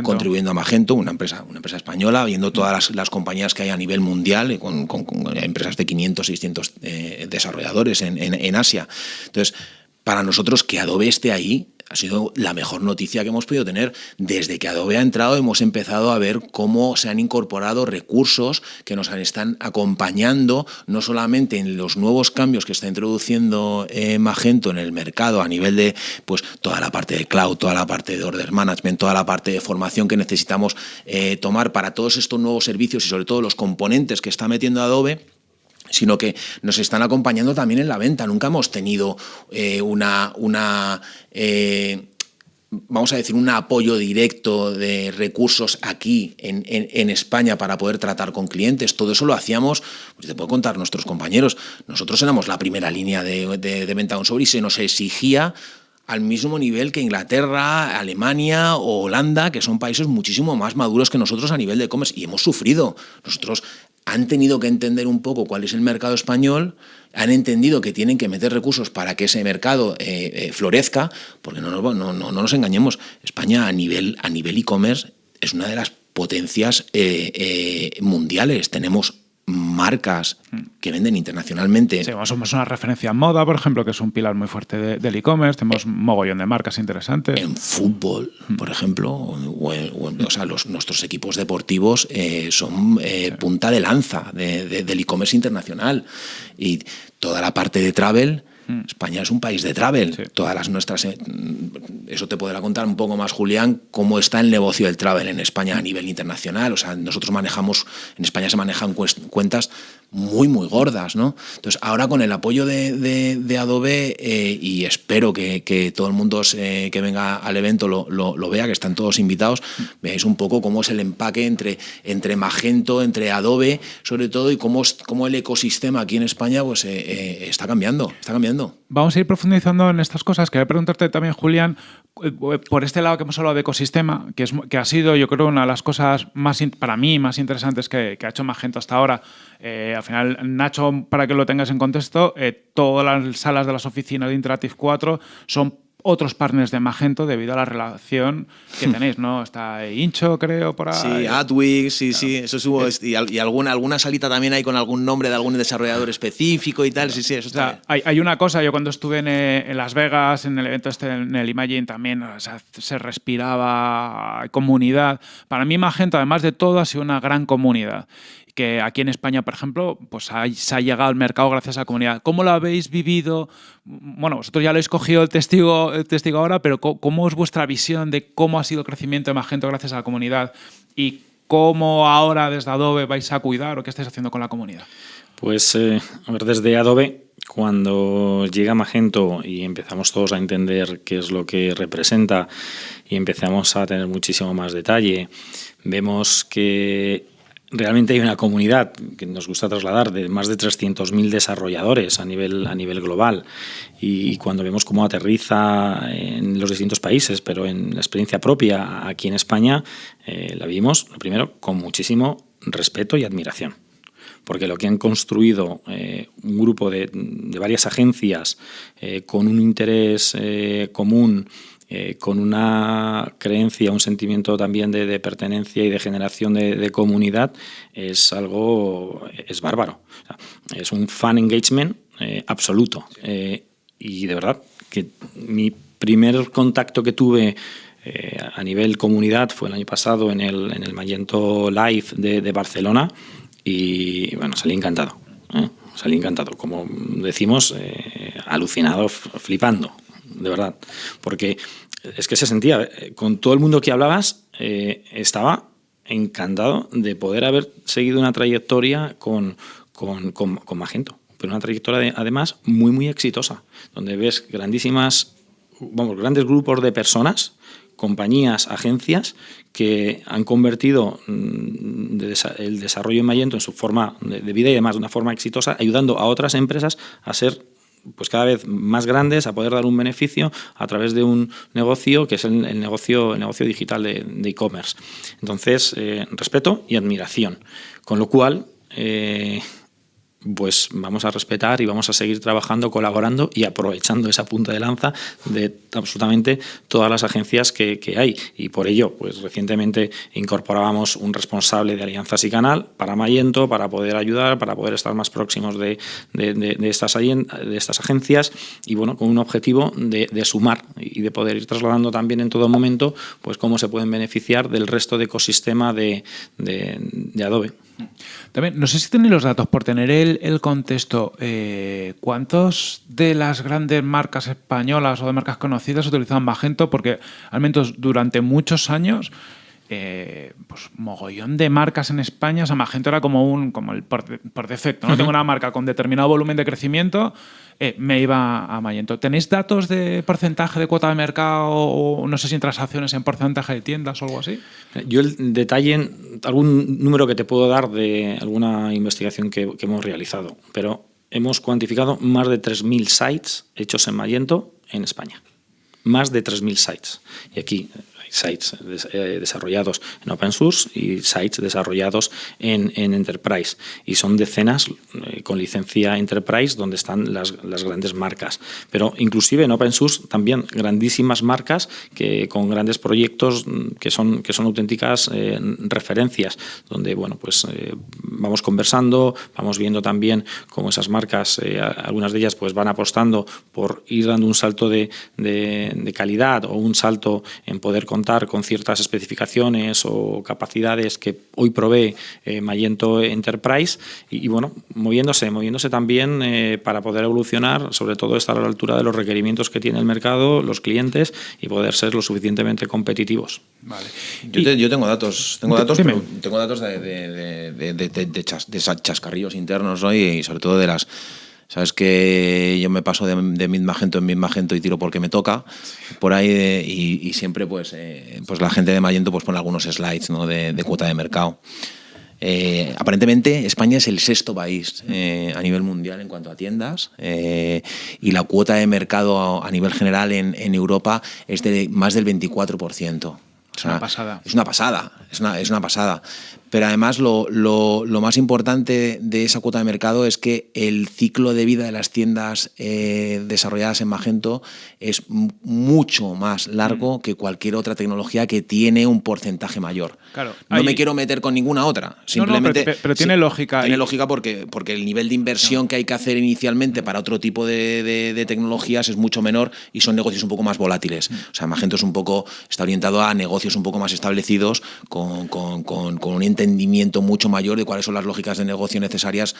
[SPEAKER 1] contribuyendo,
[SPEAKER 2] a Magento. una empresa, una empresa española, viendo todas las, compañías que hay a nivel mundial, con, empresas de 500, 600 eh, desarrolladores en, en Asia. Entonces, para nosotros que Adobe esté ahí ha sido la mejor noticia que hemos podido tener. Desde que Adobe ha entrado hemos empezado a ver cómo se han incorporado recursos que nos están acompañando no solamente en los nuevos cambios que está introduciendo eh, Magento en el mercado a nivel de pues toda la parte de cloud, toda la parte de order management, toda la parte de formación que necesitamos eh, tomar para todos estos nuevos servicios y sobre todo los componentes que está metiendo Adobe, sino que nos están acompañando también en la venta. Nunca hemos tenido eh, una, eh, vamos a decir, un apoyo directo de recursos aquí en, España para poder tratar con clientes. Todo eso lo hacíamos, pues te puedo contar nuestros compañeros, nosotros éramos la primera línea de, de, venta de un sobre y se nos exigía al mismo nivel que Inglaterra, Alemania o Holanda, que son países muchísimo más maduros que nosotros a nivel de e-commerce y hemos sufrido. Nosotros han tenido que entender un poco cuál es el mercado español, han entendido que tienen que meter recursos para que ese mercado eh, eh, florezca, porque no, no, no, no, nos engañemos, España a nivel a nivel e-commerce es una de las potencias eh, mundiales. Tenemos marcas que venden internacionalmente.
[SPEAKER 1] Sí, somos una referencia en moda, por ejemplo, que es un pilar muy fuerte del e-commerce. Tenemos un mogollón de marcas interesantes.
[SPEAKER 2] En fútbol, por ejemplo, o, sea, los, nuestros equipos deportivos eh, son eh, punta de lanza del e-commerce internacional. Y toda la parte de travel Mm. España es un país de travel. Todas las nuestras. Eh, eso te podrá contar un poco más, Julián, cómo está el negocio del travel en España a nivel internacional. O sea, nosotros manejamos, en España se manejan cuentas muy, muy gordas, ¿no? Entonces, ahora con el apoyo de, Adobe, eh, y espero que, todo el mundo que venga al evento lo, vea, que están todos invitados, veáis un poco cómo es el empaque entre, entre Magento, entre Adobe, sobre todo, y cómo, cómo el ecosistema aquí en España pues, eh, está cambiando, está cambiando.
[SPEAKER 1] Vamos a ir profundizando en estas cosas. Quería preguntarte también, Julián, eh, por este lado que hemos hablado de ecosistema, que, es, que ha sido, yo creo, una de las cosas más para mí más interesantes que, ha hecho Magento hasta ahora. Eh, al final, Nacho, para que lo tengas en contexto, eh, todas las salas de las oficinas de Interactive 4 son otros partners de Magento debido a la relación que hmm. tenéis, ¿no? Está Incho, creo, por ahí.
[SPEAKER 2] Sí, Adwix, sí, sí, eso subo. Y, alguna, alguna salita también hay con algún nombre de algún desarrollador específico y tal, sí, sí, eso está
[SPEAKER 1] hay, hay, una cosa, yo cuando estuve en, Las Vegas, en el evento este, en el Imagine, también se respiraba comunidad. Para mí Magento, además de todo, ha sido una gran comunidad que aquí en España, por ejemplo, pues se ha llegado al mercado gracias a la comunidad. ¿Cómo lo habéis vivido? Bueno, vosotros ya lo habéis cogido el testigo, el testigo ahora, pero ¿cómo es vuestra visión de cómo ha sido el crecimiento de Magento gracias a la comunidad? Y cómo ahora desde Adobe vais a cuidar o qué estáis haciendo con la comunidad?
[SPEAKER 3] Pues, eh, a ver, desde Adobe, cuando llega Magento y empezamos todos a entender qué es lo que representa y empezamos a tener muchísimo más detalle, vemos que realmente hay una comunidad que nos gusta trasladar de más de 300.000 desarrolladores a nivel, a nivel global y cuando vemos cómo aterriza en los distintos países, pero en la experiencia propia aquí en España, eh, la vimos, lo primero, con muchísimo respeto y admiración. porque lo que han construido un grupo de, varias agencias con un interés común, con una creencia, un sentimiento también de, pertenencia y de generación de, comunidad, es algo, es bárbaro. es un fan engagement absoluto. y de verdad, que mi primer contacto que tuve eh, a nivel comunidad fue el año pasado en el, en el Magento Live de, Barcelona y bueno, salí encantado. ¿eh? Salí encantado, como decimos, eh, alucinado, flipando, de verdad. Porque es que se sentía, con todo el mundo que hablabas, estaba encantado de poder haber seguido una trayectoria con, con, con Magento pero una trayectoria además muy, muy exitosa, donde ves grandísimas, vamos, grandes grupos de personas, compañías, agencias, que han convertido mm, el desarrollo en Magento en su forma de vida y además de una forma exitosa, ayudando a otras empresas a ser pues cada vez más grandes, a poder dar un beneficio a través de un negocio que es el, negocio, el negocio digital de e-commerce. Entonces, eh, respeto y admiración. Con lo cual, eh, pues vamos a respetar y vamos a seguir trabajando, colaborando y aprovechando esa punta de lanza de absolutamente todas las agencias que, hay. Y por ello, pues recientemente incorporábamos un responsable de alianzas y canal para Mayento, para poder ayudar, para poder estar más próximos de, estas, de estas agencias y bueno, con un objetivo de, sumar y de poder ir trasladando también en todo momento pues cómo se pueden beneficiar del resto de ecosistema de Adobe.
[SPEAKER 1] También, no sé si tenéis los datos, por tener el, contexto, eh, ¿cuántos de las grandes marcas españolas o de marcas conocidas utilizan Magento? Porque al menos durante muchos años eh, pues mogollón de marcas en España. O sea, Magento era como un como el por, defecto. ¿no? Tengo una marca con determinado volumen de crecimiento, eh, me iba a Magento. ¿Tenéis datos de porcentaje de cuota de mercado o no sé si en transacciones en porcentaje de tiendas o algo así?
[SPEAKER 3] Yo el detalle, algún número que te puedo dar de alguna investigación que, hemos realizado, pero hemos cuantificado más de 3.000 sites hechos en Magento en España. Más de 3.000 sites. Y aquí sites eh, desarrollados en open source y sites desarrollados en, enterprise. Y son decenas eh, con licencia enterprise donde están las, grandes marcas. Pero inclusive en open source también grandísimas marcas que con grandes proyectos mm, que son, que son auténticas eh, referencias, donde bueno, pues, vamos conversando, vamos viendo también cómo esas marcas, algunas de ellas pues van apostando por ir dando un salto de, de calidad o un salto en poder contar con ciertas especificaciones o capacidades que hoy provee eh, Magento Enterprise y, bueno, moviéndose, moviéndose también eh, para poder evolucionar, sobre todo estar a la altura de los requerimientos que tiene el mercado, los clientes y poder ser lo suficientemente competitivos.
[SPEAKER 2] Vale. Yo, tengo datos, tengo datos, tengo datos de, de, de, chascarrillos internos hoy y sobre todo de las Sabes que yo me paso de, de mid magento en mid magento y tiro porque me toca por ahí y, siempre pues, eh, pues la gente de Magento pues pone algunos slides ¿no? de, cuota de mercado. Eh, aparentemente España es el sexto país eh, a nivel mundial en cuanto a tiendas y la cuota de mercado a, nivel general en, en, Europa es de más del 24%.
[SPEAKER 1] Es una pasada.
[SPEAKER 2] Es una pasada, es una, es una pasada. Pero además lo, lo, lo, más importante de esa cuota de mercado es que el ciclo de vida de las tiendas eh, desarrolladas en Magento es mucho más largo mm. que cualquier otra tecnología que tiene un porcentaje mayor.
[SPEAKER 1] Claro,
[SPEAKER 2] no me quiero meter con ninguna otra. Simplemente,
[SPEAKER 1] pero, tiene lógica.
[SPEAKER 2] Tiene lógica porque, porque el nivel de inversión que hay que hacer inicialmente para otro tipo de, de, tecnologías es mucho menor y son negocios un poco más volátiles. Mm. O sea, Magento es un poco, está orientado a negocios un poco más establecidos con, con, con, un entendimiento mucho mayor de cuáles son las lógicas de negocio necesarias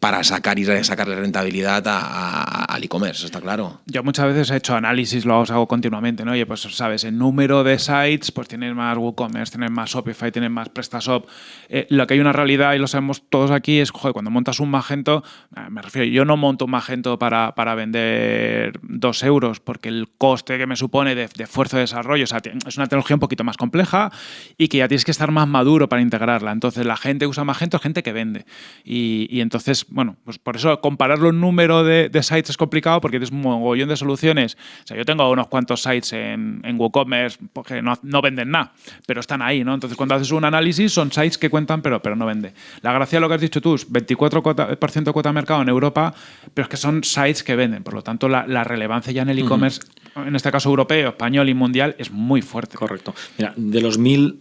[SPEAKER 2] para sacar y sacarle rentabilidad al e-commerce, está claro.
[SPEAKER 1] Yo muchas veces he hecho análisis, lo hago continuamente, ¿no? Oye, pues sabes, el número de sites, pues tienes más WooCommerce, tienes más Shopify, tienes más PrestaShop. Eh, lo que hay una realidad, y lo sabemos todos aquí, es, joder, cuando montas un Magento, eh, me refiero, yo no monto un Magento para, para vender dos euros, porque el coste que me supone de, de esfuerzo de desarrollo, o sea, es una tecnología un poquito más compleja y que ya tienes que estar más maduro para integrarla. Entonces, la gente que usa Magento es gente que vende. Y entonces, bueno, pues por eso compararlo en número de, sites es complicado porque tienes un mogollón de soluciones. O sea, yo tengo unos cuantos sites en, en WooCommerce que no, no, venden nada, pero están ahí, ¿no? Entonces, cuando haces un análisis, son sites que cuentan, pero, pero no vende. La gracia de lo que has dicho tú es 24% de cuota de mercado en Europa, pero es que son sites que venden. Por lo tanto, la, relevancia ya en el e-commerce, en este caso europeo, español y mundial, es muy fuerte.
[SPEAKER 3] Correcto. Mira, de los mil,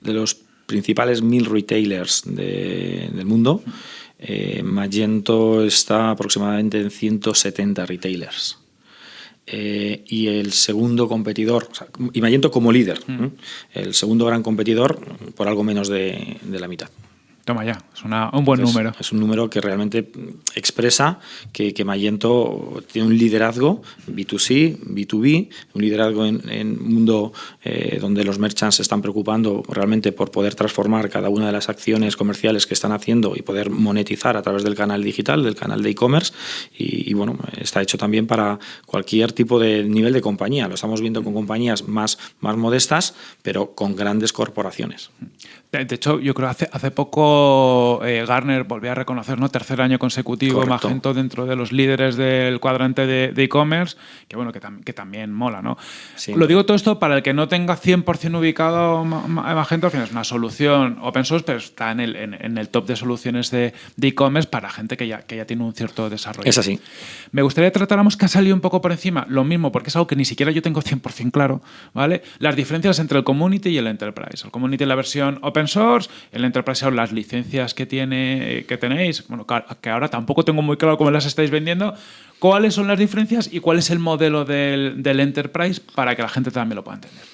[SPEAKER 3] de los principales mil retailers del mundo, eh, Magento está aproximadamente en 170 retailers. Eh, y el segundo competidor, y Magento como líder, mm. el segundo gran competidor por algo menos de la mitad.
[SPEAKER 1] Toma ya, es un buen número.
[SPEAKER 3] Es un número que realmente expresa que, que Magento tiene un liderazgo B2C, B2B, un liderazgo en un mundo eh, donde los merchants se están preocupando realmente por poder transformar cada una de las acciones comerciales que están haciendo y poder monetizar a través del canal digital, del canal de e-commerce. Y, bueno, está hecho también para cualquier tipo de nivel de compañía. Lo estamos viendo con compañías más, más modestas, pero con grandes corporaciones.
[SPEAKER 1] De hecho, yo creo que hace, hace poco eh, Garner volvió a reconocer, ¿no? Tercer año consecutivo, Magento dentro de los líderes del cuadrante de e-commerce, que bueno, que, que, también mola, ¿no? Lo digo todo esto para el que no tenga 100% ubicado Magento, al final es una solución open source, pero está en el, en, el top de soluciones de e-commerce para gente que ya, que ya tiene un cierto desarrollo.
[SPEAKER 3] Es así.
[SPEAKER 1] Me gustaría tratáramos que ha salido un poco por encima lo mismo, porque es algo que ni siquiera yo tengo 100% claro, ¿vale? Las diferencias entre el community y el enterprise. El community es la versión open source, el enterprise las licencias que, tiene, que tenéis, bueno, que ahora tampoco tengo muy claro cómo las estáis vendiendo. ¿Cuáles son las diferencias y cuál es el modelo del, del enterprise para que la gente también lo pueda entender?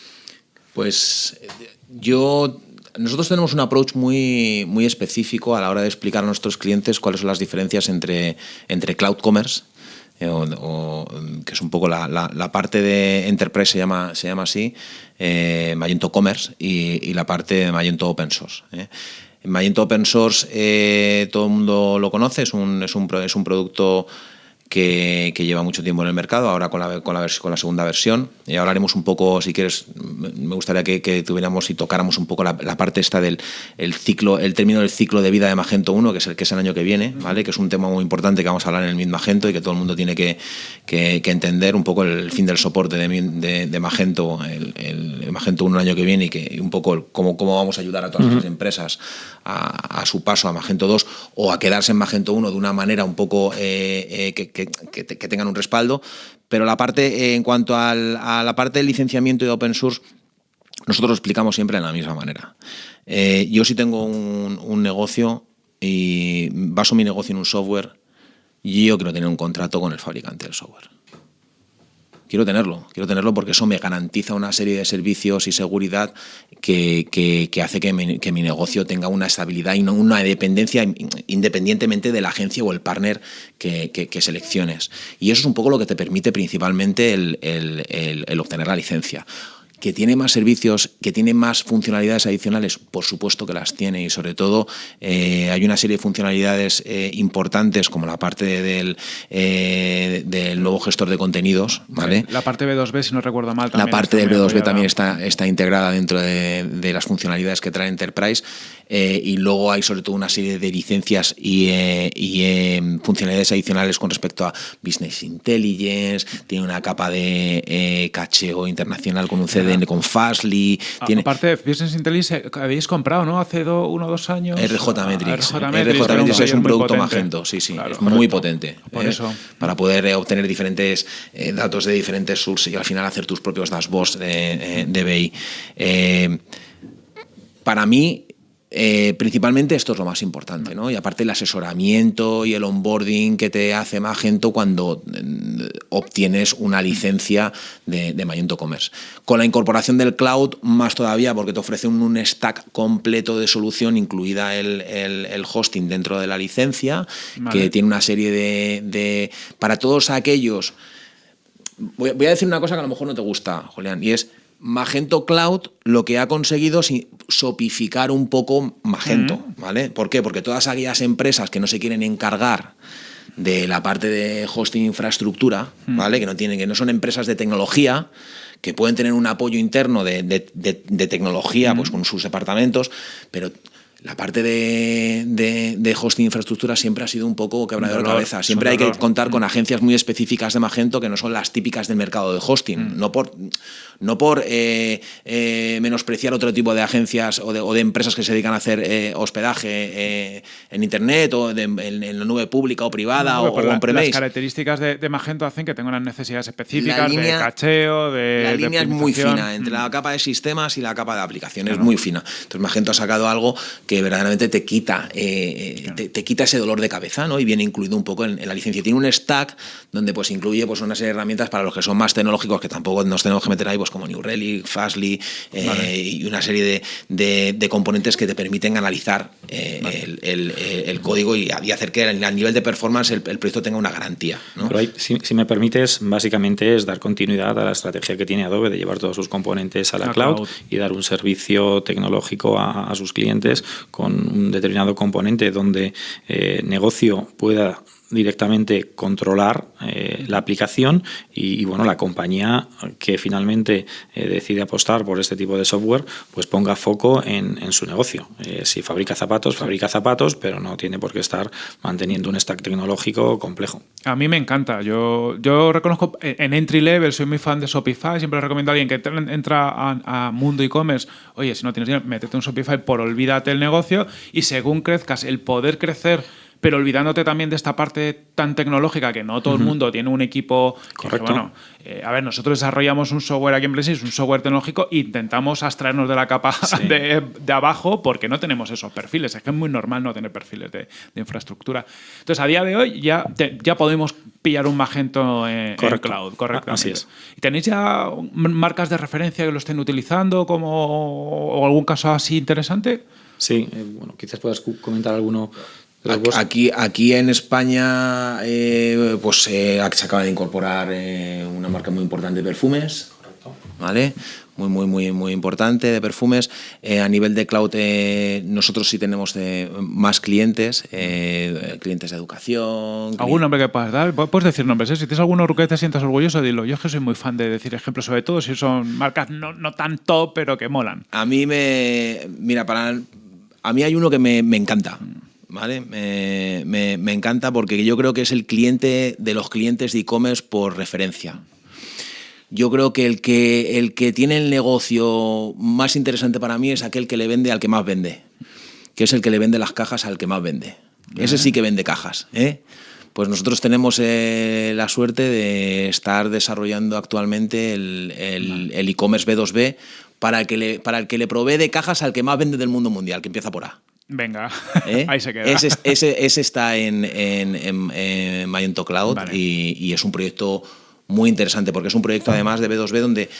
[SPEAKER 2] Pues yo nosotros tenemos un approach muy, muy específico a la hora de explicar a nuestros clientes cuáles son las diferencias entre, entre cloud commerce, eh, o, que es un poco la, la, parte de Enterprise se llama, se llama así, eh, Magento Commerce, y, y, la parte de Magento Open Source. ¿eh? Magento Open Source eh, todo el mundo lo conoce, es un, es un, es un producto que, lleva mucho tiempo en el mercado, ahora con la, con la, con la segunda versión. Y hablaremos un poco, si quieres, me gustaría que, tuviéramos y tocáramos un poco la, parte esta del el ciclo, el término del ciclo de vida de Magento 1, que es el que es el año que viene, ¿vale? que es un tema muy importante que vamos a hablar en el mismo Magento y que todo el mundo tiene que, entender un poco el fin del soporte de, de, Magento, el, Magento 1 el año que viene y que un poco cómo, cómo vamos a ayudar a todas las empresas a, su paso a Magento 2 o a quedarse en Magento 1 de una manera un poco eh, eh, que que, tengan un respaldo. Pero la parte, en cuanto a la parte de licenciamiento y de open source, nosotros lo explicamos siempre de la misma manera. Eh, yo si tengo un, negocio y baso mi negocio en un software, yo quiero tener un contrato con el fabricante del software quiero tenerlo, quiero tenerlo porque eso me garantiza una serie de servicios y seguridad que, que, hace que mi, que mi, negocio tenga una estabilidad y no una dependencia independientemente de la agencia o el partner que, que, selecciones. Y eso es un poco lo que te permite principalmente el, el, el obtener la licencia que tiene más servicios, que tiene más funcionalidades adicionales, por supuesto que las tiene y sobre todo eh, hay una serie de funcionalidades eh, importantes como la parte del, eh, del nuevo gestor de contenidos. ¿vale?
[SPEAKER 1] la parte B2B, si no recuerdo mal.
[SPEAKER 2] la parte del B2B también está, está integrada dentro de, de, las funcionalidades que trae Enterprise y luego hay sobre todo una serie de licencias y, y funcionalidades adicionales con respecto a Business Intelligence, tiene una capa de cacheo internacional con un CD con Fastly.
[SPEAKER 1] Tiene... Aparte de Business Intelligence, eh, habéis comprado, ¿no? Hace uno o dos años.
[SPEAKER 2] RJ Metrics. RJ Metrics, es un producto Magento, sí, sí. es muy potente. Por ¿eh? eso. Para poder eh, obtener diferentes datos de diferentes sources y al final hacer tus propios dashboards de, de BI. para mí, eh, principalmente esto es lo más importante, ¿no? Y aparte el asesoramiento y el onboarding que te hace Magento cuando mm, obtienes una licencia de, Magento Commerce. Con la incorporación del cloud, más todavía, porque te ofrece un, stack completo de solución, incluida el, hosting dentro de la licencia, que tiene una serie de, para todos aquellos... Voy, voy a decir una cosa que a lo mejor no te gusta, Julián, y es Magento Cloud lo que ha conseguido es sopificar un poco Magento, ¿vale? ¿Por qué? Porque todas aquellas empresas que no se quieren encargar de la parte de hosting infraestructura, ¿vale? Que no tienen, que no son empresas de tecnología, que pueden tener un apoyo interno de, tecnología, pues con sus departamentos, pero la parte de, de, hosting infraestructura siempre ha sido un poco quebradero de cabeza. Siempre hay que contar con agencias muy específicas de Magento que no son las típicas del mercado de hosting. Mm. No por, no por eh, eh, menospreciar otro tipo de agencias o de, empresas que se dedican a hacer eh, hospedaje en Internet o en, la nube pública o privada o, en premise.
[SPEAKER 1] Las características de, Magento hacen que tenga unas necesidades específicas de cacheo, de.
[SPEAKER 2] La línea es muy fina entre la mm. capa de sistemas y la capa de aplicaciones, es muy fina. Entonces, Magento ha sacado algo que verdaderamente te quita, te, quita ese dolor de cabeza, ¿no? Y viene incluido un poco en, la licencia. Tiene un stack donde pues incluye pues una serie de herramientas para los que son más tecnológicos, que tampoco nos tenemos que meter ahí, pues como New Relic, Fastly eh, y una serie de, componentes que te permiten analizar eh, el, código y, hacer que a nivel de performance el, proyecto tenga una garantía.
[SPEAKER 3] si, me permites, básicamente es dar continuidad a la estrategia que tiene Adobe de llevar todos sus componentes a la, cloud, y dar un servicio tecnológico a, sus clientes con un determinado componente donde eh, negocio pueda directamente controlar eh, la aplicación y, bueno la compañía que finalmente eh, decide apostar por este tipo de software pues ponga foco en, su negocio. Eh, si fabrica zapatos fabrica zapatos pero no tiene por qué estar manteniendo un stack tecnológico complejo.
[SPEAKER 1] A mí me encanta. Yo yo reconozco en entry level soy muy fan de Shopify. Siempre recomiendo a alguien que entra a, mundo e-commerce oye si no tienes dinero métete un Shopify por olvídate el negocio y según crezcas el poder crecer pero olvidándote también de esta parte tan tecnológica que no todo el mundo tiene un equipo.
[SPEAKER 3] Correcto.
[SPEAKER 1] bueno, eh, a ver, nosotros desarrollamos un software aquí en Blessis, un software tecnológico, e intentamos abstraernos de la capa de, abajo porque no tenemos esos perfiles. Es que es muy normal no tener perfiles de, infraestructura. Entonces, a día de hoy ya, ya podemos pillar un Magento en, cloud, correcto.
[SPEAKER 3] Así es.
[SPEAKER 1] ¿Y tenéis ya marcas de referencia que lo estén utilizando como o algún caso así interesante?
[SPEAKER 3] Sí, eh, bueno, quizás puedas comentar alguno
[SPEAKER 2] Aquí, aquí en España eh, pues, eh, se acaba de incorporar eh, una marca muy importante de perfumes. ¿Vale? Muy, muy, muy, muy importante de perfumes. a nivel de cloud, nosotros sí tenemos más clientes, clientes de educación.
[SPEAKER 1] ¿Algún nombre que puedas dar? Puedes decir nombres, si tienes alguno que te sientas orgulloso, dilo. Yo es que soy muy fan de decir ejemplos, sobre todo si son marcas no, no tan top, pero que molan.
[SPEAKER 2] A mí me. Mira, para. A mí hay uno que me, me encanta. ¿Vale? Me, encanta porque yo creo que es el cliente de los clientes de e-commerce por referencia. Yo creo que el, que el que tiene el negocio más interesante para mí es aquel que le vende al que más vende, que es el que le vende las cajas al que más vende. Ese sí que vende cajas. ¿eh? Pues nosotros tenemos eh, la suerte de estar desarrollando actualmente el e-commerce B2B para, el que le, para el que le provee de cajas al que más vende del mundo mundial, que empieza por A.
[SPEAKER 1] Venga, ¿Eh? ahí se queda.
[SPEAKER 2] Ese, está en, en, Magento Cloud y, es un proyecto muy interesante porque es un proyecto además de B2B donde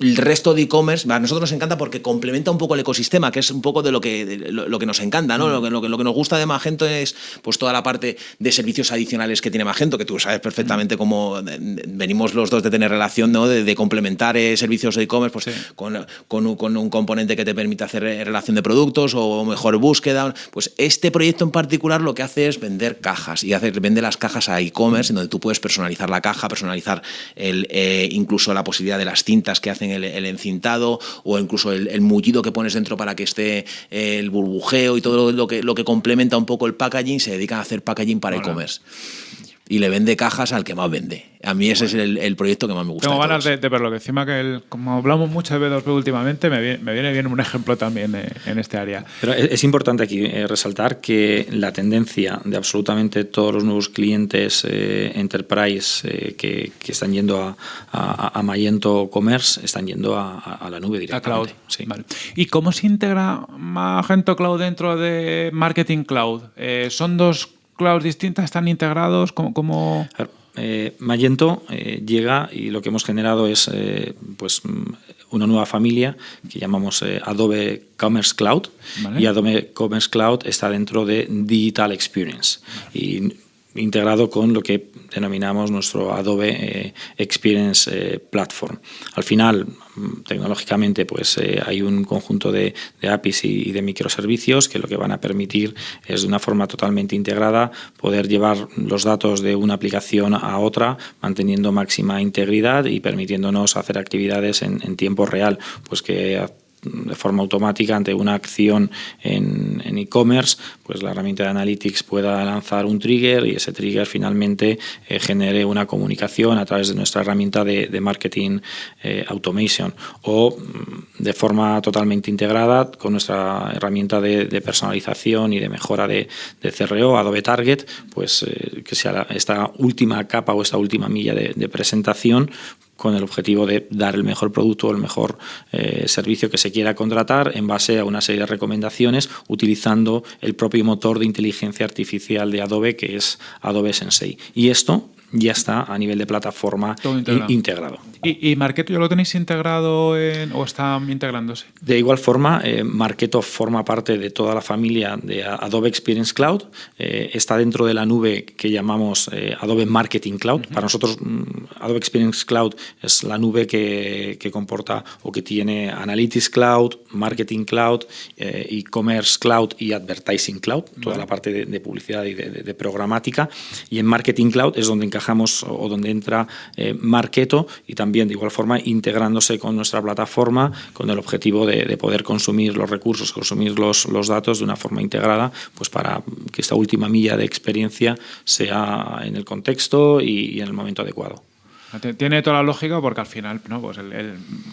[SPEAKER 2] el resto de e-commerce, a nosotros nos encanta porque complementa un poco el ecosistema, que es un poco de lo que, lo, que nos encanta, ¿no? Lo, que, lo, que, nos gusta de Magento es pues toda la parte de servicios adicionales que tiene Magento, que tú sabes perfectamente cómo venimos los dos de tener relación, ¿no? De, complementar eh, servicios de e-commerce pues, con, con, un, componente que te permite hacer eh, relación de productos o mejor búsqueda. Pues este proyecto en particular lo que hace es vender cajas y vende las cajas a e-commerce, en donde tú puedes personalizar la caja, personalizar el, eh, incluso la posibilidad de las cintas que hacen el, encintado o incluso el, mullido que pones dentro para que esté eh, el burbujeo y todo lo que, lo que complementa un poco el packaging, se dedican a hacer packaging para e-commerce y le vende cajas al que más vende. A mí ese es el, proyecto que más me gusta.
[SPEAKER 1] Tengo ganas de, verlo, que encima que como hablamos mucho de B2B últimamente, me viene, bien un ejemplo también eh, en este área.
[SPEAKER 3] Pero es, importante aquí eh, resaltar que la tendencia de absolutamente todos los nuevos clientes eh, enterprise que, están yendo a, a, Magento Commerce están yendo a, la nube directamente.
[SPEAKER 1] A cloud. ¿Y cómo se integra Magento Cloud dentro de Marketing Cloud? ¿Son dos clouds distintas están integrados? como
[SPEAKER 3] eh, Magento eh, llega y lo que hemos generado es eh, pues, mm, una nueva familia que llamamos Adobe Commerce Cloud. Y Adobe Commerce Cloud está dentro de Digital Experience. Y integrado con lo que denominamos nuestro Adobe Experience Platform. Al final, tecnológicamente pues eh, hay un conjunto de, APIs y, de microservicios que lo que van a permitir es de una forma totalmente integrada poder llevar los datos de una aplicación a otra manteniendo máxima integridad y permitiéndonos hacer actividades en, tiempo real, pues que de forma automática ante una acción en e-commerce, pues la herramienta de Analytics pueda lanzar un trigger y ese trigger finalmente eh, genere una comunicación a través de nuestra herramienta de, marketing eh, automation. O mm, de forma totalmente integrada con nuestra herramienta de, personalización y de mejora de, CRO, Adobe Target, pues eh, que sea esta última capa o esta última milla de presentación con el objetivo de dar el mejor producto o el mejor eh, servicio que se quiera contratar en base a una serie de recomendaciones utilizando el propio motor de inteligencia artificial de Adobe que es Adobe Sensei. Y esto ya está a nivel de plataforma integrado.
[SPEAKER 1] ¿Y, Marketo ya lo tenéis integrado o está integrándose?
[SPEAKER 3] De igual forma, eh, Marketo forma parte de toda la familia de Adobe Experience Cloud. Eh, está dentro de la nube que llamamos eh, Adobe Marketing Cloud. Para nosotros, mm, Adobe Experience Cloud es la nube que, comporta o que tiene Analytics Cloud, Marketing Cloud, E-Commerce Cloud y Advertising Cloud, toda la parte de, publicidad y de, programática. Y en Marketing Cloud es donde encajamos o donde entra Marketo y también también de igual forma integrándose con nuestra plataforma con el objetivo de, poder consumir los recursos, consumir los, los, datos de una forma integrada, pues para que esta última milla de experiencia sea en el contexto y en el momento adecuado.
[SPEAKER 1] Tiene toda la lógica porque al final no, pues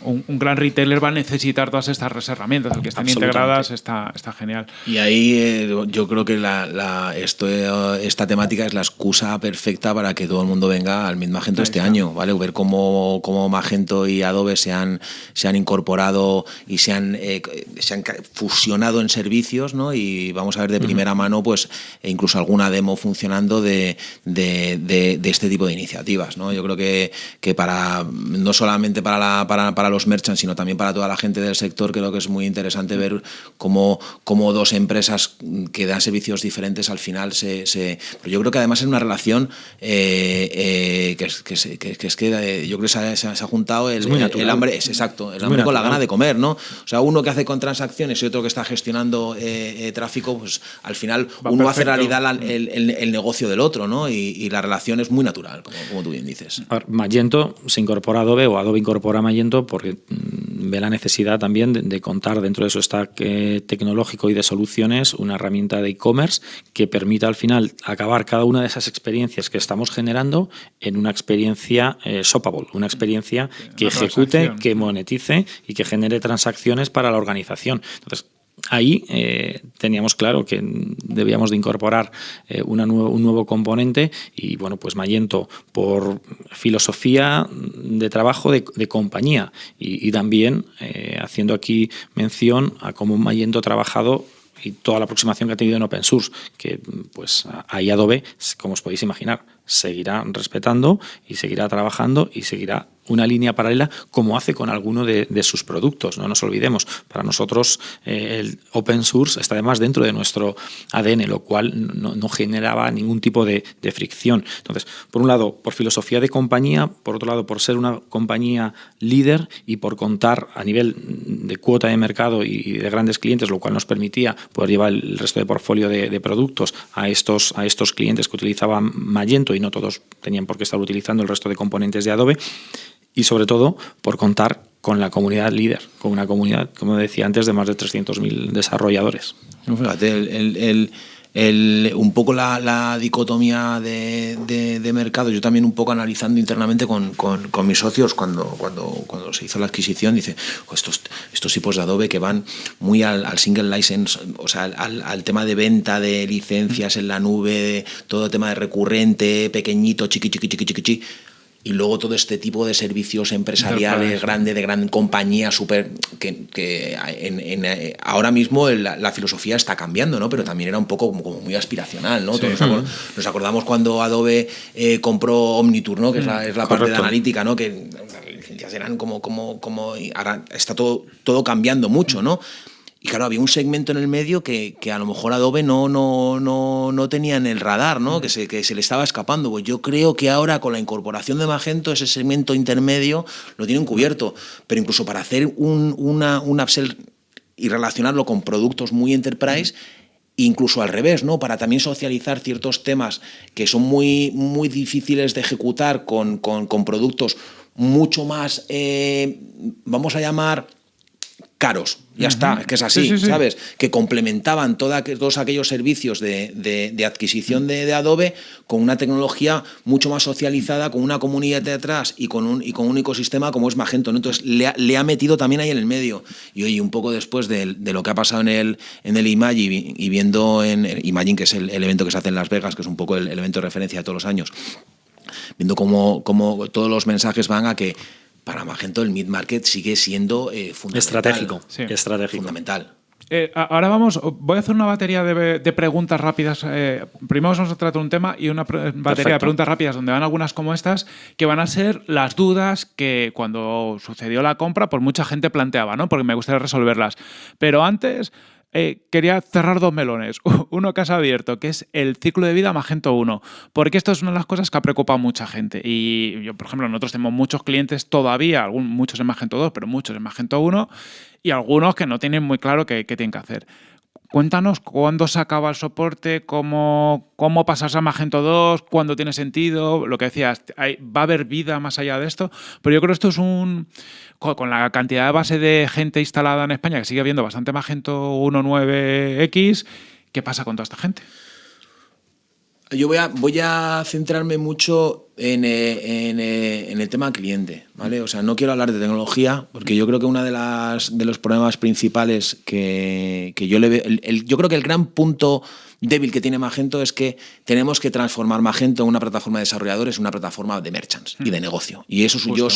[SPEAKER 1] un, gran retailer va a necesitar todas estas herramientas. El que están integradas está, está genial.
[SPEAKER 2] Y ahí eh, yo creo que la, esto, esta temática es la excusa perfecta para que todo el mundo venga al mismo Magento este año. ¿vale? Ver cómo, cómo, Magento y Adobe se han, se han incorporado y se han, eh, se han fusionado en servicios ¿no? y vamos a ver de primera mano pues e incluso alguna demo funcionando de, de, de este tipo de iniciativas. ¿no? Yo creo que que, para no solamente para, la, para, para, los merchants, sino también para toda la gente del sector, creo que es muy interesante ver cómo, cómo dos empresas que dan servicios diferentes al final se... se pero yo creo que además es una relación eh, eh, que, que, que, es que eh, yo creo que se ha, juntado el, el, hambre, es exacto, el hambre con la gana de comer, ¿no? O sea, uno que hace con transacciones y otro que está gestionando tráfico, pues al final uno hace realidad el, el, negocio del otro, ¿no? Y, la relación es muy natural, como, como tú bien dices.
[SPEAKER 3] Magento se incorpora a Adobe o Adobe incorpora a Magento porque mm, ve la necesidad también de, contar dentro de su stack eh, tecnológico y de soluciones una herramienta de e-commerce que permita al final acabar cada una de esas experiencias que estamos generando en una experiencia eh, shoppable, una experiencia que ejecute, que monetice y que genere transacciones para la organización. Entonces, ahí eh, teníamos claro que debíamos de incorporar eh, un nuevo componente y bueno, pues Magento por filosofía de trabajo de, compañía y, también eh, haciendo aquí mención a cómo Magento ha trabajado y toda la aproximación que ha tenido en open source, que pues ahí Adobe, como os podéis imaginar, seguirá respetando y seguirá trabajando y seguirá una línea paralela como hace con alguno de, sus productos. No nos olvidemos, para nosotros eh, el open source está además dentro de nuestro ADN, lo cual no, generaba ningún tipo de, fricción. Entonces, por un lado, por filosofía de compañía, por otro lado, por ser una compañía líder y por contar a nivel de cuota de mercado y de grandes clientes, lo cual nos permitía poder llevar el resto de portfolio de, productos a estos, a estos clientes que utilizaban Magento y no todos tenían por qué estar utilizando el resto de componentes de Adobe y sobre todo por contar con la comunidad líder, con una comunidad, como decía antes, de más de 300.000 desarrolladores.
[SPEAKER 2] Fíjate, el, un poco la, dicotomía de, mercado, yo también un poco analizando internamente con, mis socios cuando, cuando, cuando se hizo la adquisición, dice, estos, estos tipos de Adobe que van muy al, single license, o sea, al, al, tema de venta de licencias en la nube, todo el tema de recurrente, pequeñito, chiqui, chiqui, chiqui, chiqui, chiqui y luego todo este tipo de servicios empresariales grande de gran compañía súper que, en, eh, ahora mismo la, filosofía está cambiando no pero también era un poco como, muy aspiracional no nos, acordamos cuando Adobe eh, compró Omnitur no que es la, es la parte de analítica no que las licencias eran como como como ahora está todo todo cambiando mucho no y claro, había un segmento en el medio que, que, a lo mejor Adobe no, no, no, no tenía en el radar, ¿no? que, se, que se le estaba escapando. Pues yo creo que ahora con la incorporación de Magento, ese segmento intermedio lo tienen cubierto. Pero incluso para hacer un, una, un upsell y relacionarlo con productos muy enterprise, incluso al revés, ¿no? Para también socializar ciertos temas que son muy, muy difíciles de ejecutar con, con, con productos mucho más, eh, vamos a llamar, caros. Ya está, es que es así, ¿sabes? Que complementaban todos aquellos servicios de, adquisición de, Adobe con una tecnología mucho más socializada, con una comunidad de atrás y con un, y con un ecosistema como es Magento. Entonces le ha, metido también ahí en el medio. Y hoy, un poco después de, lo que ha pasado en el, en el Imagine y, viendo en Imagine, que es el, evento que se hace en Las Vegas, que es un poco el, evento de referencia de todos los años, viendo cómo, cómo todos los mensajes van a que para Magento el mid-market sigue siendo eh, fundamental.
[SPEAKER 3] Estratégico, estratégico.
[SPEAKER 2] Fundamental.
[SPEAKER 1] Eh, ahora vamos, voy a hacer una batería de, preguntas rápidas. Eh, primero vamos a tratar un tema y una batería de preguntas rápidas donde van algunas como estas, que van a ser las dudas que cuando sucedió la compra, por mucha gente planteaba, ¿no? Porque me gustaría resolverlas. Pero antes, eh, quería cerrar dos melones. Uno que has abierto, que es el ciclo de vida Magento 1, porque esto es una de las cosas que ha preocupado a mucha gente. Y yo, por ejemplo, nosotros tenemos muchos clientes todavía, muchos en Magento 2, pero muchos en Magento 1, y algunos que no tienen muy claro qué tienen que hacer. Cuéntanos cuándo se acaba el soporte, cómo, cómo pasarse a Magento 2, cuándo tiene sentido, lo que decías, va a haber vida más allá de esto, pero yo creo que esto es un... Con la cantidad de base de gente instalada en España, que sigue habiendo bastante Magento 1.9x, ¿qué pasa con toda esta gente?
[SPEAKER 2] Yo voy a, voy a centrarme mucho en, eh, eh, en, el tema cliente, ¿vale? O sea, no quiero hablar de tecnología, porque yo creo que uno de, las, de los problemas principales que, que yo le veo, yo creo que el gran punto débil que tiene Magento es que tenemos que transformar Magento en una plataforma de desarrolladores en una plataforma de merchants y de mm. negocio. Y eso es yo,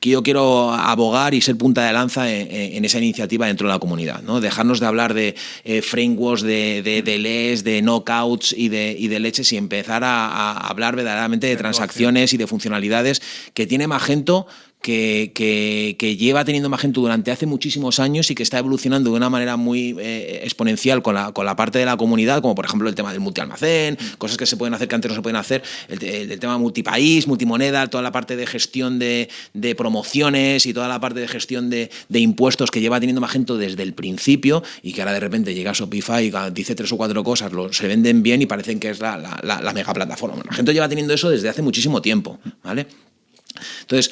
[SPEAKER 2] que yo quiero abogar y ser punta de lanza en, esa iniciativa dentro de la comunidad. ¿no? Dejarnos de hablar de eh, frameworks, de, de, de LES, de knockouts y de, y de leches y empezar a, a hablar verdaderamente de transacciones y de funcionalidades que tiene Magento que, lleva teniendo Magento durante hace muchísimos años y que está evolucionando de una manera muy eh, exponencial con la, con la parte de la comunidad, como por ejemplo el tema del multialmacén, cosas que se pueden hacer que antes no se pueden hacer, el, tema multipaís, multimoneda, toda la parte de gestión de, promociones y toda la parte de gestión de, impuestos que lleva teniendo Magento desde el principio y que ahora de repente llega a Shopify y dice tres o cuatro cosas, lo, se venden bien y parecen que es la, la, la mega plataforma. Magento lleva teniendo eso desde hace muchísimo tiempo, ¿vale? Entonces,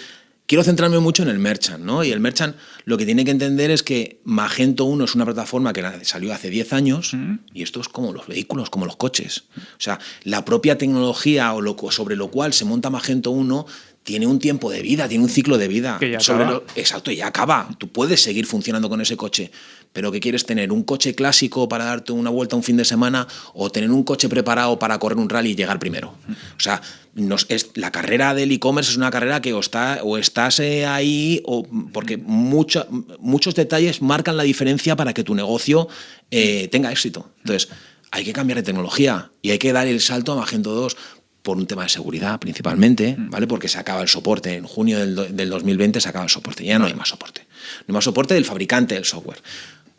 [SPEAKER 2] quiero centrarme mucho en el merchant, ¿no? Y el merchant lo que tiene que entender es que Magento 1 es una plataforma que salió hace 10 años y esto es como los vehículos, como los coches. O sea, la propia tecnología o lo, sobre lo cual se monta Magento 1 tiene un tiempo de vida, tiene un ciclo de vida.
[SPEAKER 1] Que ya
[SPEAKER 2] sobre
[SPEAKER 1] acaba.
[SPEAKER 2] exacto, ya acaba. Tú puedes seguir funcionando con ese coche, pero ¿qué quieres tener? ¿Un coche clásico para darte una vuelta un fin de semana o tener un coche preparado para correr un rally y llegar primero? O sea, nos, es, la carrera del e-commerce es una carrera que o, está, o estás eh, ahí o porque mucho, muchos detalles marcan la diferencia para que tu negocio eh, tenga éxito. Entonces, hay que cambiar de tecnología y hay que dar el salto a Magento 2 por un tema de seguridad principalmente, mm. ¿vale? Porque se acaba el soporte. En junio del, del 2020 se acaba el soporte. Ya no hay más soporte. No hay más soporte del fabricante del software.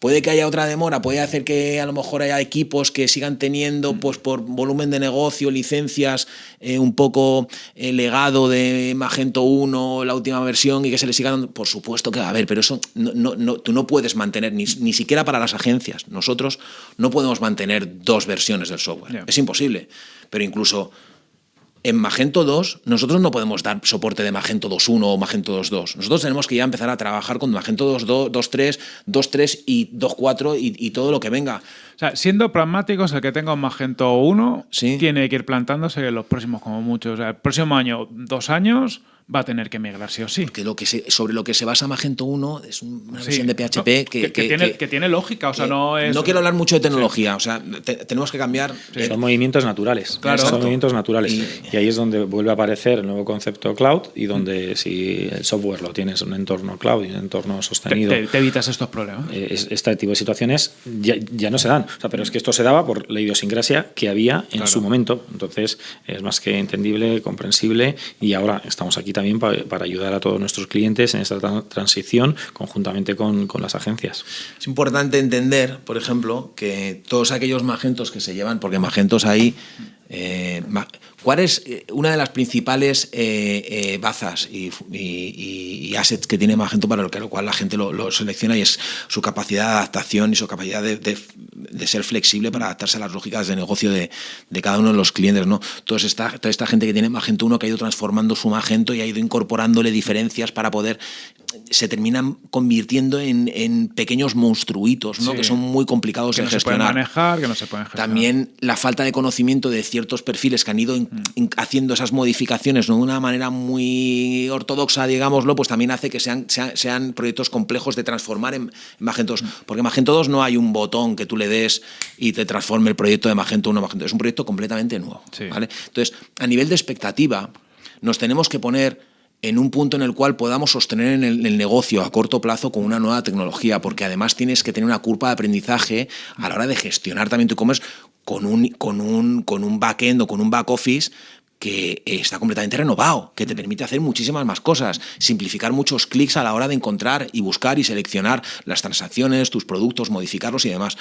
[SPEAKER 2] Puede que haya otra demora, puede hacer que a lo mejor haya equipos que sigan teniendo, mm. pues por volumen de negocio, licencias, eh, un poco eh, legado de Magento 1, la última versión, y que se le siga dando. Por supuesto que va a haber, pero eso no, no, tú no puedes mantener, ni, ni, siquiera para las agencias. Nosotros no podemos mantener dos versiones del software. Es imposible. Pero incluso en Magento 2, nosotros no podemos dar soporte de Magento 2.1 o Magento 2.2. Nosotros tenemos que ya empezar a trabajar con Magento 2.2, 2.3, 2.3 y 2.4 y, y, todo lo que venga.
[SPEAKER 1] O sea, siendo pragmáticos, el que tenga un Magento 1 tiene que ir plantándose en los próximos, como muchos. O sea, el próximo año, dos años va a tener que migrar sí o sí.
[SPEAKER 2] Porque lo que sobre lo que se basa Magento 1 es una versión de PHP que,
[SPEAKER 1] que, tiene, lógica, o sea, no es...
[SPEAKER 2] No quiero hablar mucho de tecnología, o sea, tenemos que cambiar...
[SPEAKER 3] Son movimientos naturales, claro. son movimientos naturales. Y, ahí es donde vuelve a aparecer el nuevo concepto cloud y donde si el software lo tienes en un entorno cloud y un entorno sostenido...
[SPEAKER 1] Te, evitas estos problemas.
[SPEAKER 3] Eh, este tipo de situaciones ya, ya, no se dan, o sea, pero es que esto se daba por la idiosincrasia que había en su momento, entonces es más que entendible, comprensible y ahora estamos aquí también para, ayudar a todos nuestros clientes en esta transición conjuntamente con, las agencias.
[SPEAKER 2] Es importante entender, por ejemplo, que todos aquellos magentos que se llevan, porque magentos ahí, eh, ¿Cuál es eh, una de las principales eh, eh, bazas y, assets que tiene Magento para lo, cual la gente lo, selecciona y es su capacidad de adaptación y su capacidad de, ser flexible para adaptarse a las lógicas de negocio de, cada uno de los clientes? ¿no? Toda, esta, toda esta gente que tiene Magento 1 que ha ido transformando su Magento y ha ido incorporándole diferencias para poder se terminan convirtiendo en, pequeños monstruitos, ¿no? que son muy complicados
[SPEAKER 1] de
[SPEAKER 2] gestionar.
[SPEAKER 1] manejar, que no se pueden gestionar.
[SPEAKER 2] También la falta de conocimiento de ciertos perfiles que han ido. Haciendo esas modificaciones de una manera muy ortodoxa, digámoslo, pues también hace que sean, sean, proyectos complejos de transformar en, Magento 2. Mm. Porque en Magento 2 no hay un botón que tú le des y te transforme el proyecto de Magento 1 a Magento 2. Es un proyecto completamente nuevo. ¿vale? Entonces, a nivel de expectativa, nos tenemos que poner en un punto en el cual podamos sostener en el, negocio a corto plazo con una nueva tecnología, porque además tienes que tener una curva de aprendizaje a la hora de gestionar también tu e-commerce con un, con un, con un backend o con un back office que está completamente renovado, que te permite hacer muchísimas más cosas, simplificar muchos clics a la hora de encontrar y buscar y seleccionar las transacciones, tus productos, modificarlos y demás.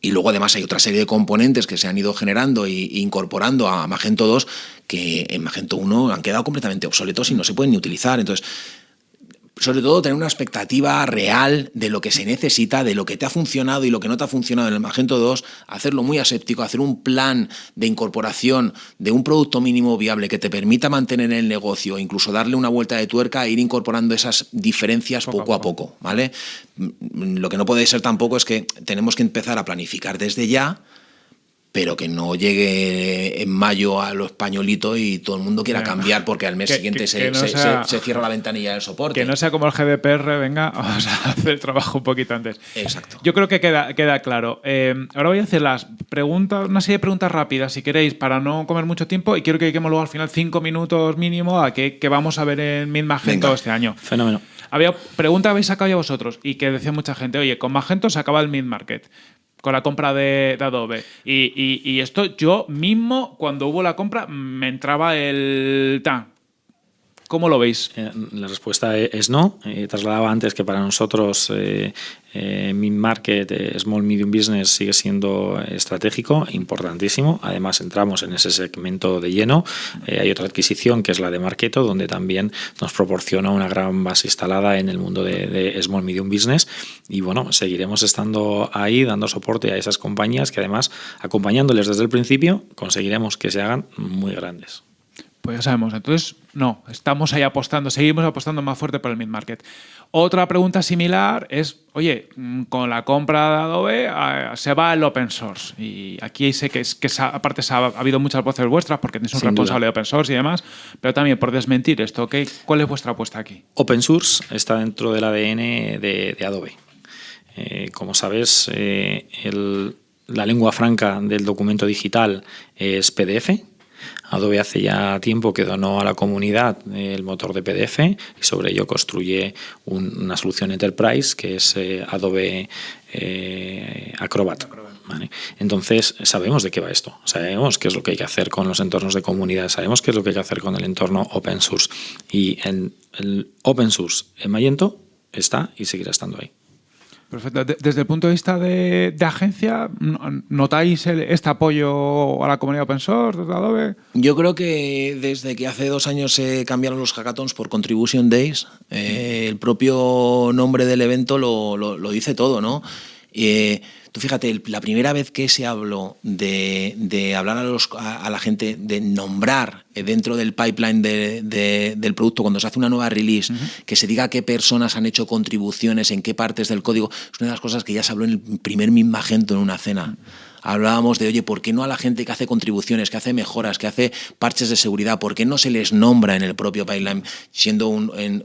[SPEAKER 2] Y luego además hay otra serie de componentes que se han ido generando e incorporando a Magento 2 que en Magento 1 han quedado completamente obsoletos y no se pueden ni utilizar. Entonces, sobre todo tener una expectativa real de lo que se necesita, de lo que te ha funcionado y lo que no te ha funcionado en el Magento 2, hacerlo muy aséptico, hacer un plan de incorporación de un producto mínimo viable que te permita mantener el negocio, incluso darle una vuelta de tuerca e ir incorporando esas diferencias poco, a poco, ¿vale? Lo que no puede ser tampoco es que tenemos que empezar a planificar desde ya pero que no llegue en mayo a lo españolito y todo el mundo quiera cambiar porque al mes siguiente se, cierra la ventanilla del soporte.
[SPEAKER 1] Que no sea como el GDPR, venga, vamos a hacer el trabajo un poquito antes.
[SPEAKER 2] Exacto.
[SPEAKER 1] Yo creo que queda, queda claro. Eh, ahora voy a hacer las preguntas, una serie de preguntas rápidas, si queréis, para no comer mucho tiempo y quiero que dediquemos luego al final cinco minutos mínimo a qué, vamos a ver en Mid Magento este año.
[SPEAKER 3] Fenómeno.
[SPEAKER 1] Había pregunta habéis sacado ya vosotros y que decía mucha gente, oye, con Magento se acaba el Mid Market con la compra de, Adobe. Y, esto yo mismo, cuando hubo la compra, me entraba el... tan ¿Cómo lo veis?
[SPEAKER 3] Eh, la respuesta e-, es no. Eh, trasladaba antes que para nosotros eh, mid-market, small medium business sigue siendo estratégico, importantísimo. Además entramos en ese segmento de lleno. hay otra adquisición que es la de Marketo, donde también nos proporciona una gran base instalada en el mundo de small medium business. Y bueno, seguiremos estando ahí dando soporte a esas compañías que además acompañándoles desde el principio conseguiremos que se hagan muy grandes.
[SPEAKER 1] Pues ya sabemos. Entonces, no, estamos ahí apostando, seguimos apostando más fuerte por el mid-market. Otra pregunta similar es, oye, mm, con la compra de Adobe ah, se va el open source. Y aquí sé que, es, que aparte ha, habido muchas voces vuestras porque tenéis un responsable de open source y demás, pero también por desmentir esto, ¿cuál es vuestra apuesta aquí?
[SPEAKER 3] Open source está dentro del ADN de, Adobe. Eh, como sabes, eh, la lengua franca del documento digital es PDF, Adobe hace ya tiempo que donó a la comunidad el motor de PDF y sobre ello construye una solución Enterprise que es eh, Adobe eh, Acrobat. Entonces, sabemos de qué va esto, sabemos qué es lo que hay que hacer con los entornos de comunidad, sabemos qué es lo que hay que hacer con el entorno open source. Y en el open source en Magento está y seguirá estando ahí.
[SPEAKER 1] Perfecto. Desde el punto de vista de, agencia, ¿notáis este apoyo a la comunidad open source de Adobe?
[SPEAKER 2] Yo creo que desde que hace dos años se cambiaron los hackathons por Contribution Days, eh, el propio nombre del evento lo, lo, dice todo, ¿no? Eh, Tú fíjate, la primera vez que se habló de, hablar a, los, a, la gente, de nombrar dentro del pipeline del producto, cuando se hace una nueva release, que se diga qué personas han hecho contribuciones, en qué partes del código, es una de las cosas que ya se habló en el primer Magento en una cena. Hablábamos de, oye, ¿por qué no a la gente que hace contribuciones, que hace mejoras, que hace parches de seguridad, por qué no se les nombra en el propio pipeline, siendo un, en,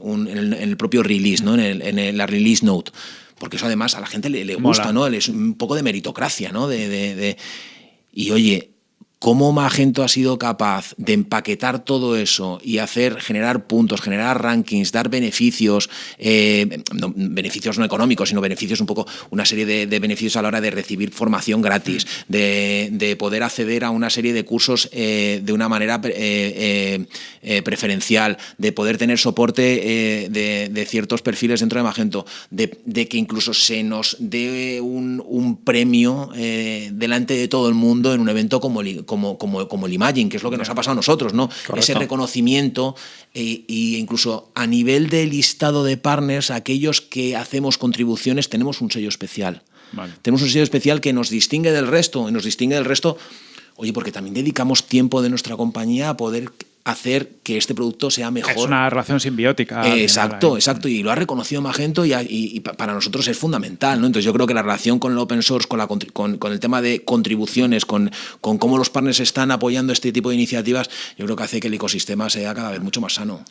[SPEAKER 2] el, propio release, ¿no? en, en la release note? Porque eso además a la gente le, gusta, ¿no? Es un poco de meritocracia, ¿no? de, de, y oye, cómo Magento ha sido capaz de empaquetar todo eso y hacer, generar puntos, generar rankings, dar beneficios, eh, beneficios no económicos, sino beneficios un poco, una serie de, beneficios a la hora de recibir formación gratis, de, poder acceder a una serie de cursos eh, de una manera eh, preferencial, de poder tener soporte de, ciertos perfiles dentro de Magento, de, que incluso se nos dé un, premio delante de todo el mundo en un evento como el como, como, como el Imagine, que es lo que nos ha pasado a nosotros, ¿no? Ese reconocimiento e, incluso a nivel de listado de partners, aquellos que hacemos contribuciones, tenemos un sello especial. Tenemos un sello especial que nos distingue del resto, y nos distingue del resto, oye, porque también dedicamos tiempo de nuestra compañía a poder hacer que este producto sea mejor. Es
[SPEAKER 1] una relación simbiótica.
[SPEAKER 2] exacto, exacto. Y lo ha reconocido Magento y, para nosotros es fundamental. ¿no? Entonces yo creo que la relación con el open source, con, la, con, el tema de contribuciones, con, con cómo los partners están apoyando este tipo de iniciativas, yo creo que hace que el ecosistema sea cada vez mucho más sano.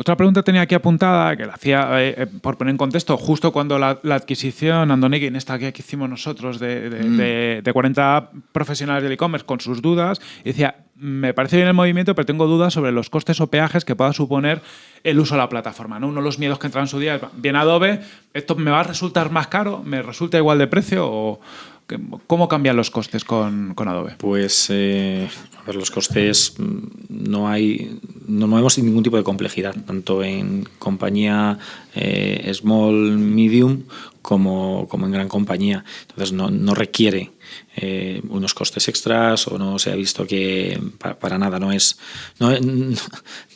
[SPEAKER 1] Otra pregunta tenía aquí apuntada, que la hacía, eh, eh, por poner en contexto, justo cuando la, adquisición, Andonegui, en esta que hicimos nosotros, de, de, de 40 mm. profesionales del e-commerce con sus dudas, y decía, me parece bien el movimiento, pero tengo dudas sobre los costes o peajes que pueda suponer el uso de la plataforma. ¿no? Uno de los miedos que entraron en su día es, bien Adobe, ¿esto me va a resultar más caro? ¿Me resulta igual de precio? ¿O ¿Cómo cambian los costes con, Adobe?
[SPEAKER 3] Pues eh, los costes mm, no hay, no movemos sin ningún tipo de complejidad, tanto en compañía eh, small, medium, como, como, en gran compañía. Entonces no, no requiere eh, unos costes extras o no se ha visto que para, nada no es no,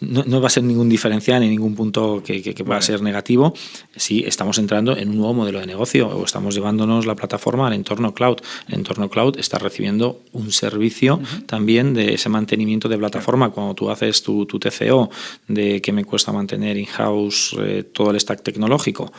[SPEAKER 3] no, va a ser ningún diferencial en ningún punto que, que, pueda ser negativo si estamos entrando en un nuevo modelo de negocio o estamos llevándonos la plataforma al entorno cloud. El entorno cloud está recibiendo un servicio también de ese mantenimiento de plataforma. Cuando tú haces tu, tu TCO de que me cuesta mantener in-house eh, todo el stack tecnológico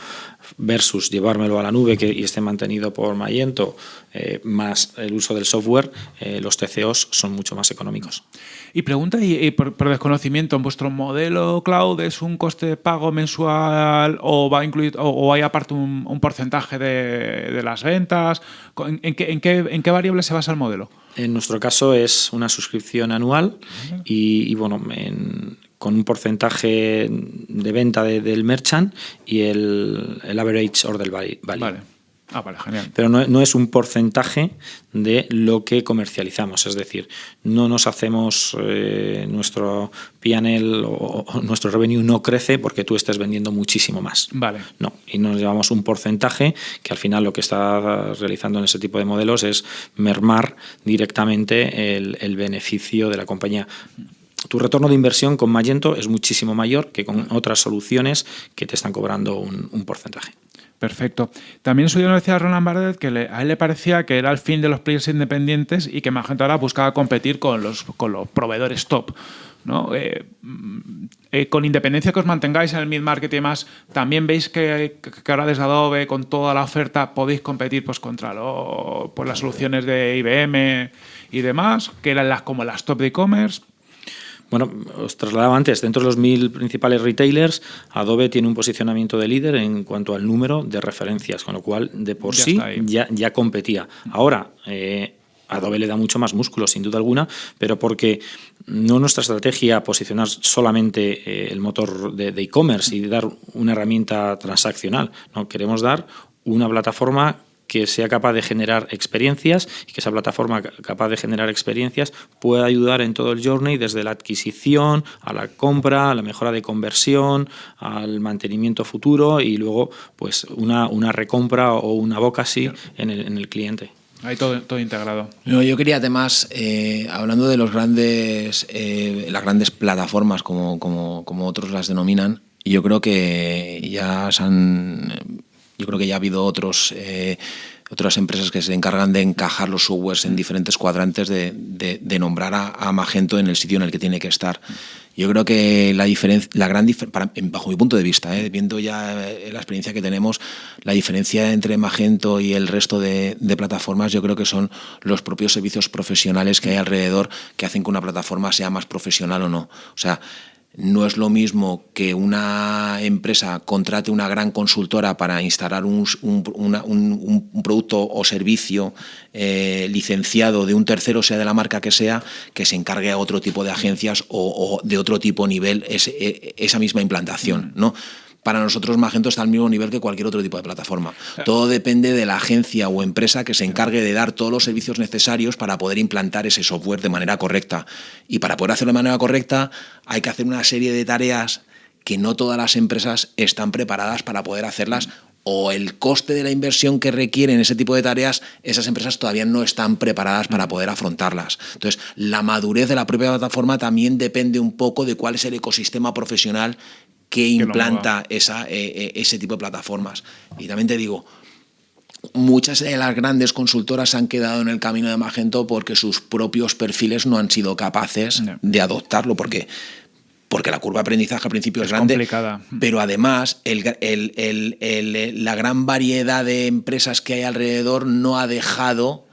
[SPEAKER 3] versus llevármelo a la nube que, y esté mantenido por Magento, eh, más el uso del software, eh, los TCOs son mucho más económicos.
[SPEAKER 1] Y pregunta, y, por, desconocimiento, ¿en vuestro modelo cloud es un coste de pago mensual o va a incluir o, hay aparte un, porcentaje de, las ventas? ¿En, qué, en, qué, ¿En qué variable se basa el modelo?
[SPEAKER 3] En nuestro caso es una suscripción anual y, y bueno, en, con un porcentaje de venta del merchant y el, el average order value.
[SPEAKER 1] Vale. Ah, vale, genial.
[SPEAKER 3] Pero no, es un porcentaje de lo que comercializamos, es decir, no nos hacemos eh, nuestro PNL o, nuestro revenue no crece porque tú estés vendiendo muchísimo más.
[SPEAKER 1] Vale.
[SPEAKER 3] No, y nos llevamos un porcentaje que al final lo que está realizando en ese tipo de modelos es mermar directamente el, el beneficio de la compañía tu retorno de inversión con Magento es muchísimo mayor que con otras soluciones que te están cobrando un, porcentaje.
[SPEAKER 1] Perfecto. También su nos decía Roland Bardet que a él le parecía que era el fin de los players independientes y que Magento ahora buscaba competir con los, con los proveedores top. ¿no? Eh, eh, con independencia que os mantengáis en el mid-market y demás, también veis que, ahora desde Adobe, con toda la oferta, podéis competir pues, contra pues, las soluciones de IBM y demás, que eran las, como las top de e-commerce.
[SPEAKER 3] Bueno, os trasladaba antes, dentro de los mil principales retailers, Adobe tiene un posicionamiento de líder en cuanto al número de referencias, con lo cual de por sí ya, ya, competía. Ahora, eh, Adobe le da mucho más músculo, sin duda alguna, pero porque no nuestra estrategia posicionar solamente eh, el motor de e-commerce y dar una herramienta transaccional, no queremos dar una plataforma que sea capaz de generar experiencias y que esa plataforma capaz de generar experiencias pueda ayudar en todo el journey, desde la adquisición a la compra, a la mejora de conversión, al mantenimiento futuro y luego pues una, una recompra o una boca en el, en el cliente.
[SPEAKER 1] Hay todo, todo integrado.
[SPEAKER 2] No, yo quería además, eh, hablando de los grandes, eh, las grandes plataformas como, como, como otros las denominan, yo creo que ya se han yo creo que ya ha habido otros, eh, otras empresas que se encargan de encajar los softwares en diferentes cuadrantes, de, nombrar a, Magento en el sitio en el que tiene que estar. Yo creo que la diferencia, gran bajo mi punto de vista, eh, viendo ya eh, la experiencia que tenemos, la diferencia entre Magento y el resto de, de, plataformas, yo creo que son los propios servicios profesionales que hay alrededor que hacen que una plataforma sea más profesional o no. O sea, no es lo mismo que una empresa contrate una gran consultora para instalar un, producto o servicio eh, licenciado de un tercero, sea de la marca que sea, que se encargue a otro tipo de agencias o, de otro tipo nivel e, esa misma implantación. ¿no? Para nosotros Magento está al mismo nivel que cualquier otro tipo de plataforma. Todo depende de la agencia o empresa que se encargue de dar todos los servicios necesarios para poder implantar ese software de manera correcta. Y para poder hacerlo de manera correcta hay que hacer una serie de tareas que no todas las empresas están preparadas para poder hacerlas o el coste de la inversión que requieren ese tipo de tareas, esas empresas todavía no están preparadas para poder afrontarlas. Entonces, la madurez de la propia plataforma también depende un poco de cuál es el ecosistema profesional que implanta esa, eh, eh, ese tipo de plataformas. Y también te digo, muchas de las grandes consultoras han quedado en el camino de Magento porque sus propios perfiles no han sido capaces de adoptarlo, porque porque la curva de aprendizaje al principio es, grande,
[SPEAKER 1] complicada.
[SPEAKER 2] pero además la gran variedad de empresas que hay alrededor no ha dejado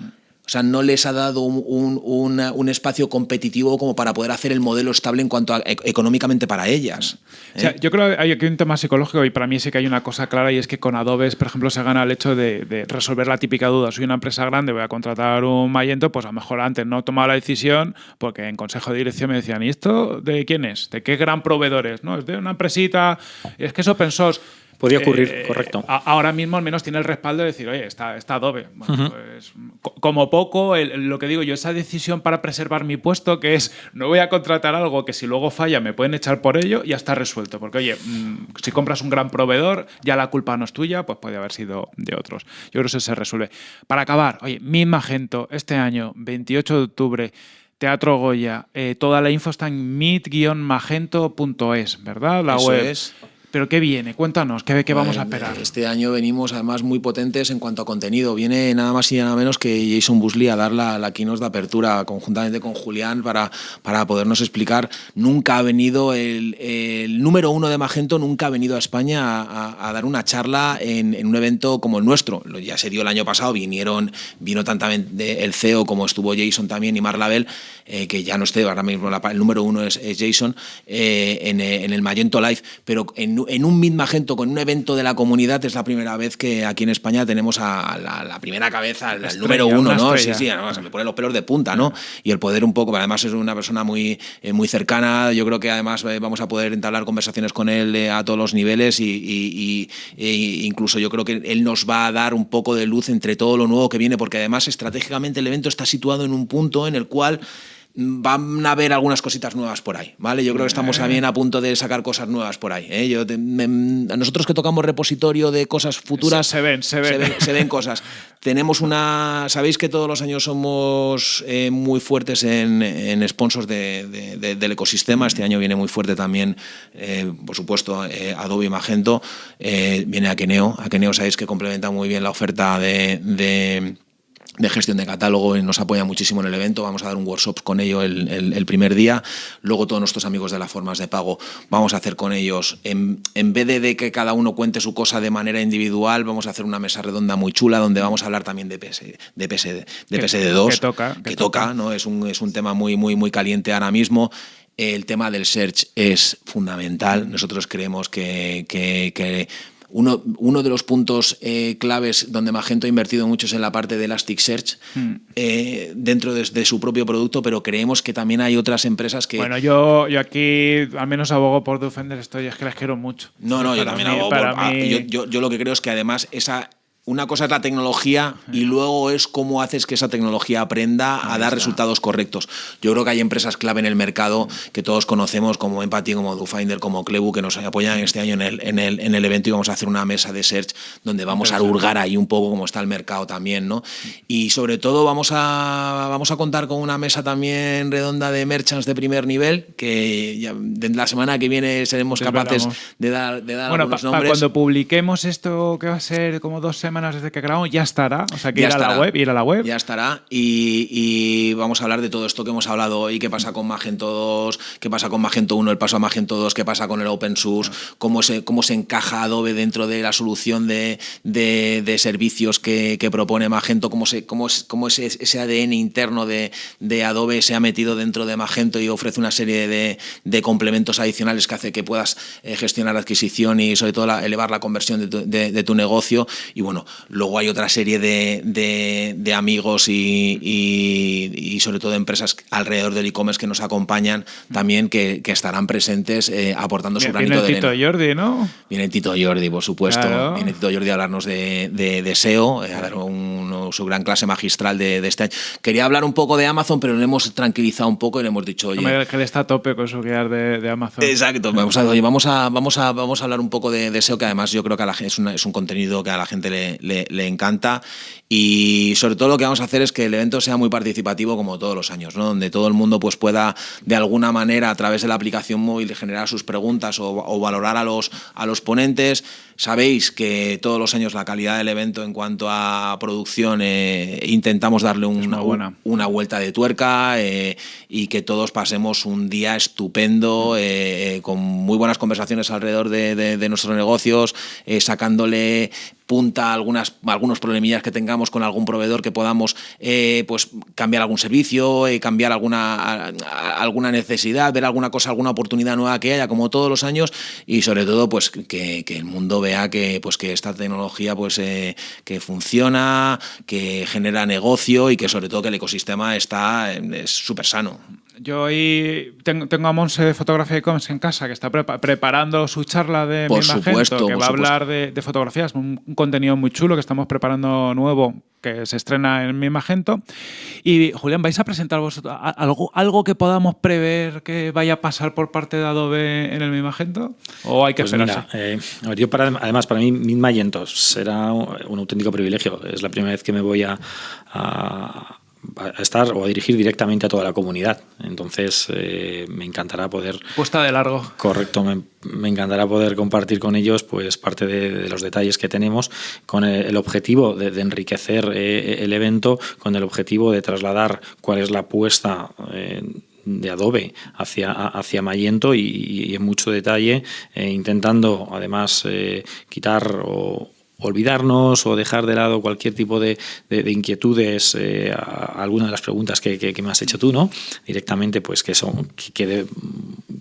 [SPEAKER 2] o sea, no les ha dado un, espacio competitivo como para poder hacer el modelo estable en cuanto a e, económicamente para ellas.
[SPEAKER 1] ¿eh? yo creo que hay aquí un tema psicológico y para mí sí que hay una cosa clara y es que con Adobe, por ejemplo, se gana el hecho de, resolver la típica duda. Soy una empresa grande, voy a contratar un Magento, pues a lo mejor antes no he tomado la decisión porque en consejo de dirección me decían, ¿y esto de quién es? ¿De qué gran proveedor es? ¿No? Es de una empresita, es que es open source.
[SPEAKER 3] Podría ocurrir, eh, correcto.
[SPEAKER 1] ahora mismo al menos tiene el respaldo de decir, oye, está, está Adobe. Pues, como poco, lo que digo yo, esa decisión para preservar mi puesto, que es no voy a contratar algo que si luego falla me pueden echar por ello, ya está resuelto. Porque, oye, mm, si compras un gran proveedor, ya la culpa no es tuya, pues puede haber sido de otros. Yo creo que eso se resuelve. Para acabar, oye, mi Magento, este año, 28 de octubre, Teatro Goya, eh, toda la info está en meet-magento.es, ¿verdad? La
[SPEAKER 2] Eso Es.
[SPEAKER 1] ¿Pero qué viene? Cuéntanos, ¿qué, qué vamos a esperar?
[SPEAKER 2] Este año venimos además muy potentes en cuanto a contenido. Viene nada más y nada menos que Jason Busley a dar la, la keynote de apertura conjuntamente con Julián para, para podernos explicar. Nunca ha venido el, el número uno de Magento, nunca ha venido a España a, dar una charla en, en, un evento como el nuestro. Ya se dio el año pasado, vinieron, vino tantamente el CEO como estuvo Jason también y Mar Label, eh, que ya no esté, ahora mismo el número uno es, Jason, eh, en, en el Magento Live, pero en en un Mid Magento, con un evento de la comunidad, es la primera vez que aquí en España tenemos a la, primera cabeza, al número uno, ¿no? Sí, sí, además, se me ponen los pelos de punta, ¿no? Y el poder un poco, además es una persona muy, eh, muy cercana, yo creo que además eh, vamos a poder entablar conversaciones con él eh, a todos los niveles y, incluso yo creo que él nos va a dar un poco de luz entre todo lo nuevo que viene, porque además estratégicamente el evento está situado en un punto en el cual van a haber algunas cositas nuevas por ahí, ¿vale? Yo creo que estamos también a punto de sacar cosas nuevas por ahí. ¿eh? Yo a nosotros que tocamos repositorio de cosas futuras...
[SPEAKER 1] Se, ven, se ven.
[SPEAKER 2] Se ven, cosas. Tenemos una... Sabéis que todos los años somos eh, muy fuertes en, sponsors del ecosistema. Este año viene muy fuerte también, eh, por supuesto, Adobe Magento. viene Akeneo. Akeneo sabéis que complementa muy bien la oferta de de gestión de catálogo y nos apoya muchísimo en el evento. Vamos a dar un workshop con ellos el, primer día. Luego todos nuestros amigos de las formas de pago vamos a hacer con ellos, en, en vez de, que cada uno cuente su cosa de manera individual, vamos a hacer una mesa redonda muy chula donde vamos a hablar también de, PS, de, PSD, de PSD2.
[SPEAKER 1] Que toca.
[SPEAKER 2] Que, toca, ¿no? Es un, es un tema muy, muy, muy caliente ahora mismo. El tema del search es fundamental. Nosotros creemos que, que, que uno, uno de los puntos eh, claves donde Magento ha invertido mucho es en la parte de Elasticsearch hmm. eh, dentro de, su propio producto, pero creemos que también hay otras empresas que...
[SPEAKER 1] Bueno, yo, yo aquí al menos abogo por Defender, estoy, es que les quiero mucho.
[SPEAKER 2] No, no, yo también abogo por... Ah, yo, yo lo que creo es que además esa una cosa es la tecnología y luego es cómo haces que esa tecnología aprenda a dar resultados correctos. Yo creo que hay empresas clave en el mercado que todos conocemos como Empathy, como DoFinder, como Clebu, que nos apoyan este año en el, en el, en el evento y vamos a hacer una mesa de search donde vamos a hurgar ahí un poco cómo está el mercado también. ¿no? Y sobre todo vamos a, vamos a contar con una mesa también redonda de merchants de primer nivel que ya, la semana que viene seremos capaces de dar, de dar
[SPEAKER 1] bueno,
[SPEAKER 2] algunos nombres.
[SPEAKER 1] cuando publiquemos esto, que va a ser como dos semanas semanas desde que grabamos, ya estará. O sea, que ir a la web, ir a la web.
[SPEAKER 2] Ya estará. Y, vamos a hablar de todo esto que hemos hablado hoy, qué pasa con Magento 2, qué pasa con Magento 1, el paso a Magento 2, qué pasa con el open source, cómo, se, cómo se encaja Adobe dentro de la solución de, de, servicios que, que, propone Magento, cómo, se, cómo, cómo ese, ese ADN interno de, de, Adobe se ha metido dentro de Magento y ofrece una serie de, de complementos adicionales que hace que puedas eh, gestionar la adquisición y sobre todo elevar la conversión de tu, de tu negocio. Y bueno, Luego hay otra serie de, amigos y, sobre todo de empresas alrededor del e-commerce que nos acompañan también, que, estarán presentes eh, aportando su granito
[SPEAKER 1] de Tito Jordi, ¿no?
[SPEAKER 2] Viene Tito Jordi, por supuesto. Viene Tito Jordi a hablarnos de, SEO, eh, a dar un su gran clase magistral de, este año. Quería hablar un poco de Amazon, pero le hemos tranquilizado un poco y le hemos dicho, oye...
[SPEAKER 1] que le está a tope con su guiar de, Amazon.
[SPEAKER 2] Exacto, vamos a, vamos a, vamos a, vamos a hablar un poco de, SEO, que además yo creo que a la, es, es un contenido que a la gente le, le, encanta y sobre todo lo que vamos a hacer es que el evento sea muy participativo como todos los años, ¿no? donde todo el mundo pues, pueda de alguna manera a través de la aplicación móvil generar sus preguntas o, valorar a los, a los ponentes. Sabéis que todos los años la calidad del evento en cuanto a producción eh, intentamos darle una, una, vuelta de tuerca eh, y que todos pasemos un día estupendo eh, con muy buenas conversaciones alrededor de, de nuestros negocios, sacándole punta algunas, algunos problemillas que tengamos con algún proveedor que podamos eh, pues cambiar algún servicio, eh, cambiar alguna, alguna necesidad, ver alguna cosa, alguna oportunidad nueva que haya, como todos los años, y sobre todo pues que, el mundo vea que, pues, que esta tecnología pues, eh, que funciona, que genera negocio y que sobre todo que el ecosistema está súper sano.
[SPEAKER 1] Yo hoy tengo, tengo a Monse de Fotografía y Coms en casa que está preparando su charla de
[SPEAKER 2] por mi supuesto,
[SPEAKER 1] que va a hablar de, de fotografías, un, contenido muy chulo que estamos preparando nuevo que se estrena en mi Magento. Y Julián, ¿vais a presentar vosotros algo, algo que podamos prever que vaya a pasar por parte de Adobe en el Mi Magento? ¿O hay que pues esperarse?
[SPEAKER 3] Eh, yo para, además, para mí, Mi Magento será un auténtico privilegio. Es la primera vez que me voy a a estar o a dirigir directamente a toda la comunidad. Entonces, eh, me encantará poder...
[SPEAKER 1] Puesta de largo.
[SPEAKER 3] Correcto, me, encantará poder compartir con ellos pues parte de, los detalles que tenemos con el, objetivo de, enriquecer eh, el evento, con el objetivo de trasladar cuál es la apuesta... Eh, de Adobe hacia, hacia Magento y, en mucho detalle, intentando además quitar o, olvidarnos o dejar de lado cualquier tipo de, inquietudes eh, a, alguna de las preguntas que, me has hecho tú, ¿no? Directamente, pues que son que quede,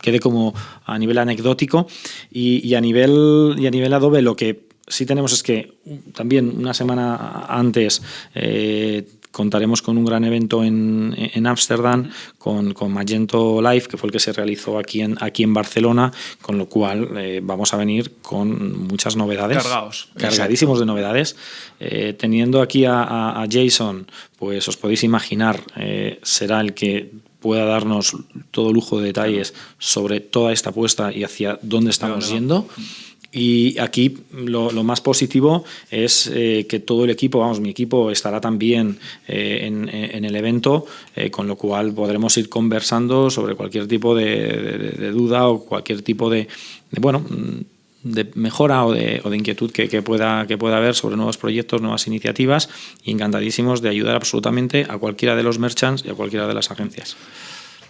[SPEAKER 3] quede como a nivel anecdótico y, a nivel y a nivel Adobe lo que sí tenemos es que también una semana antes eh, contaremos con un gran evento en Ámsterdam con, con, Magento Live, que fue el que se realizó aquí en, aquí en Barcelona, con lo cual eh, vamos a venir con muchas novedades.
[SPEAKER 1] Cargados.
[SPEAKER 3] Cargadísimos de novedades. Eh, teniendo aquí a, Jason, pues os podéis imaginar, eh, será el que pueda darnos todo lujo de detalles sobre toda esta apuesta y hacia dónde estamos yendo. Y aquí lo, más positivo es eh, que todo el equipo, vamos, mi equipo estará también eh, en, el evento, eh, con lo cual podremos ir conversando sobre cualquier tipo de, duda o cualquier tipo de, bueno, de mejora o de, inquietud que, pueda, que pueda haber sobre nuevos proyectos, nuevas iniciativas y encantadísimos de ayudar absolutamente a cualquiera de los merchants y a cualquiera de las agencias.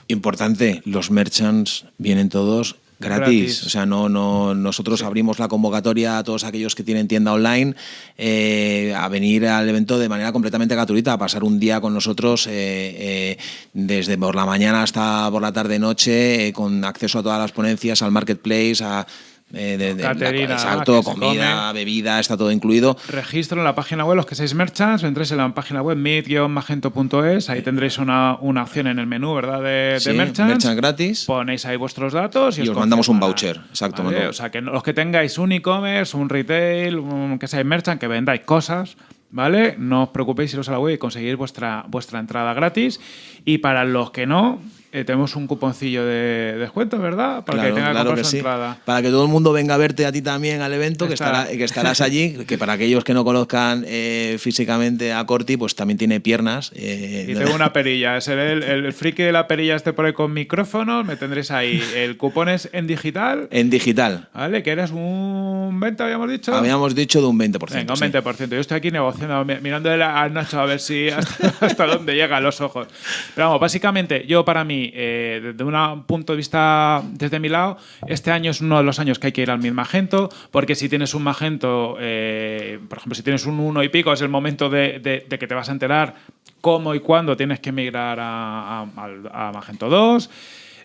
[SPEAKER 2] Importante, los merchants vienen todos Gratis. O sea, no, no, nosotros abrimos la convocatoria a todos aquellos que tienen tienda online eh, a venir al evento de manera completamente gratuita, a pasar un día con nosotros eh, eh, desde por la mañana hasta por la tarde-noche, con acceso a todas las ponencias, al marketplace, a eh, de, exacto, comida, bebida, está todo incluido.
[SPEAKER 1] Registro en la página web, los que seáis merchants, entréis en la página web meet-magento.es, ahí tendréis una, una, opción en el menú, ¿verdad? De,
[SPEAKER 2] sí,
[SPEAKER 1] merchants.
[SPEAKER 2] gratis.
[SPEAKER 1] Ponéis ahí vuestros datos
[SPEAKER 2] y, os, mandamos un voucher, exacto.
[SPEAKER 1] O sea, que los que tengáis un e-commerce, un retail, que seáis merchant, que vendáis cosas, ¿vale? No os preocupéis iros a la web y conseguir vuestra, vuestra entrada gratis. Y para los que no, eh, tenemos un cuponcillo de descuento, ¿verdad?
[SPEAKER 2] Para que tenga claro que sí. Para que todo el mundo venga a verte a ti también al evento, que, estará, que estarás allí, que para aquellos que no conozcan eh, físicamente a Corti, pues también tiene piernas.
[SPEAKER 1] Eh, y tengo una perilla, es el, el, friki de la perilla este por ahí con micrófonos, me tendréis ahí. El cupón es en digital.
[SPEAKER 2] En digital.
[SPEAKER 1] ¿Vale? Que eres un 20, habíamos dicho.
[SPEAKER 2] Habíamos dicho de un 20%.
[SPEAKER 1] Venga, un 20%. Yo estoy aquí negociando, mirando a Nacho a ver si hasta, hasta dónde llegan los ojos. Pero vamos, básicamente, yo para mí eh, desde un punto de vista, desde mi lado, este año es uno de los años que hay que ir al mismo Magento, porque si tienes un Magento, eh, por ejemplo, si tienes un 1 y pico, es el momento de, que te vas a enterar cómo y cuándo tienes que migrar a Magento 2.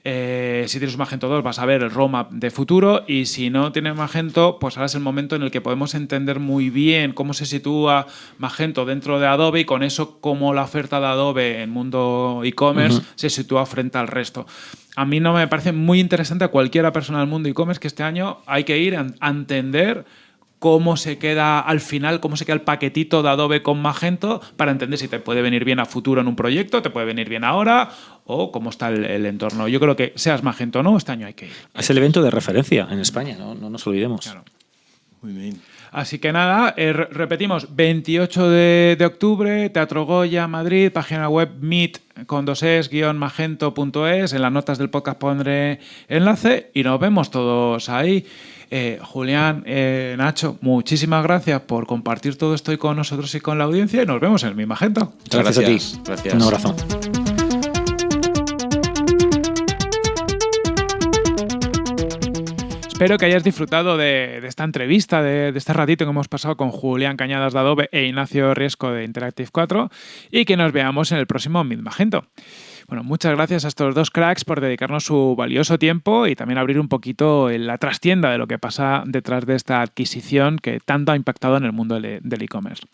[SPEAKER 1] Eh, si tienes un Magento 2 vas a ver el roadmap de futuro y si no tienes Magento, pues ahora es el momento en el que podemos entender muy bien cómo se sitúa Magento dentro de Adobe y con eso cómo la oferta de Adobe en mundo e-commerce se sitúa frente al resto. A mí no me parece muy interesante a cualquiera persona del mundo e-commerce que este año hay que ir a entender cómo se queda al final, cómo se queda el paquetito de Adobe con Magento para entender si te puede venir bien a futuro en un proyecto, te puede venir bien ahora o cómo está el, entorno. Yo creo que seas Magento o no, este año hay que ir.
[SPEAKER 3] Es el evento de referencia en España, no, no nos olvidemos.
[SPEAKER 1] Claro. Muy bien. Así que nada, eh, repetimos, 28 de, octubre, Teatro Goya, Madrid, página web meet con dos es, guion magento.es, en las notas del podcast pondré enlace y nos vemos todos ahí. Eh, Julián, eh, Nacho, muchísimas gracias por compartir todo esto con nosotros y con la audiencia y nos vemos en mi Magento.
[SPEAKER 3] Gracias, gracias a ti.
[SPEAKER 2] Gracias.
[SPEAKER 3] Un abrazo.
[SPEAKER 1] Espero que hayas disfrutado de, esta entrevista, de, este ratito que hemos pasado con Julián Cañadas de Adobe e Ignacio Riesco de Interactive 4 y que nos veamos en el próximo Mid Magento. Bueno, muchas gracias a estos dos cracks por dedicarnos su valioso tiempo y también abrir un poquito la trastienda de lo que pasa detrás de esta adquisición que tanto ha impactado en el mundo del e-commerce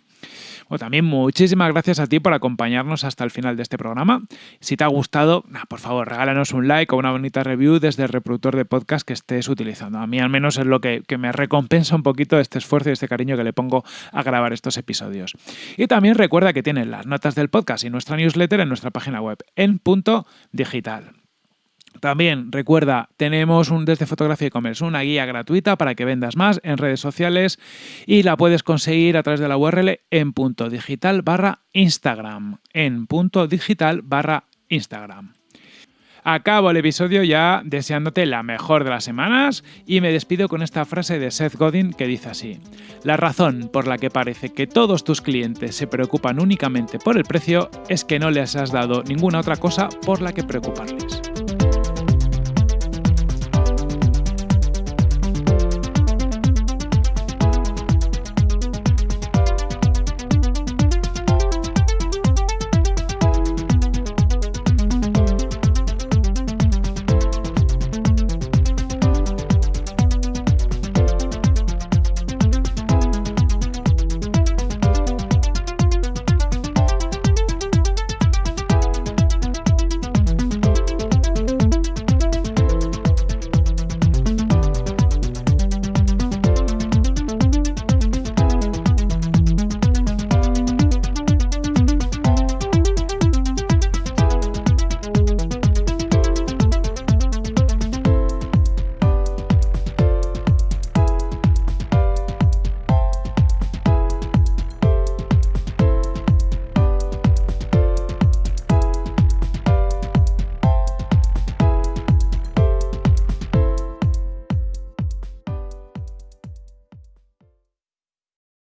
[SPEAKER 1] también muchísimas gracias a ti por acompañarnos hasta el final de este programa. Si te ha gustado, por favor, regálanos un like o una bonita review desde el reproductor de podcast que estés utilizando. A mí al menos es lo que, que me recompensa un poquito este esfuerzo y este cariño que le pongo a grabar estos episodios. Y también recuerda que tienes las notas del podcast y nuestra newsletter en nuestra página web en punto digital. También recuerda, tenemos un desde Fotografía y Commerce, una guía gratuita para que vendas más en redes sociales y la puedes conseguir a través de la URL en punto digital barra Instagram. En punto digital barra Instagram. Acabo el episodio ya deseándote la mejor de las semanas y me despido con esta frase de Seth Godin que dice así. La razón por la que parece que todos tus clientes se preocupan únicamente por el precio es que no les has dado ninguna otra cosa por la que preocuparles.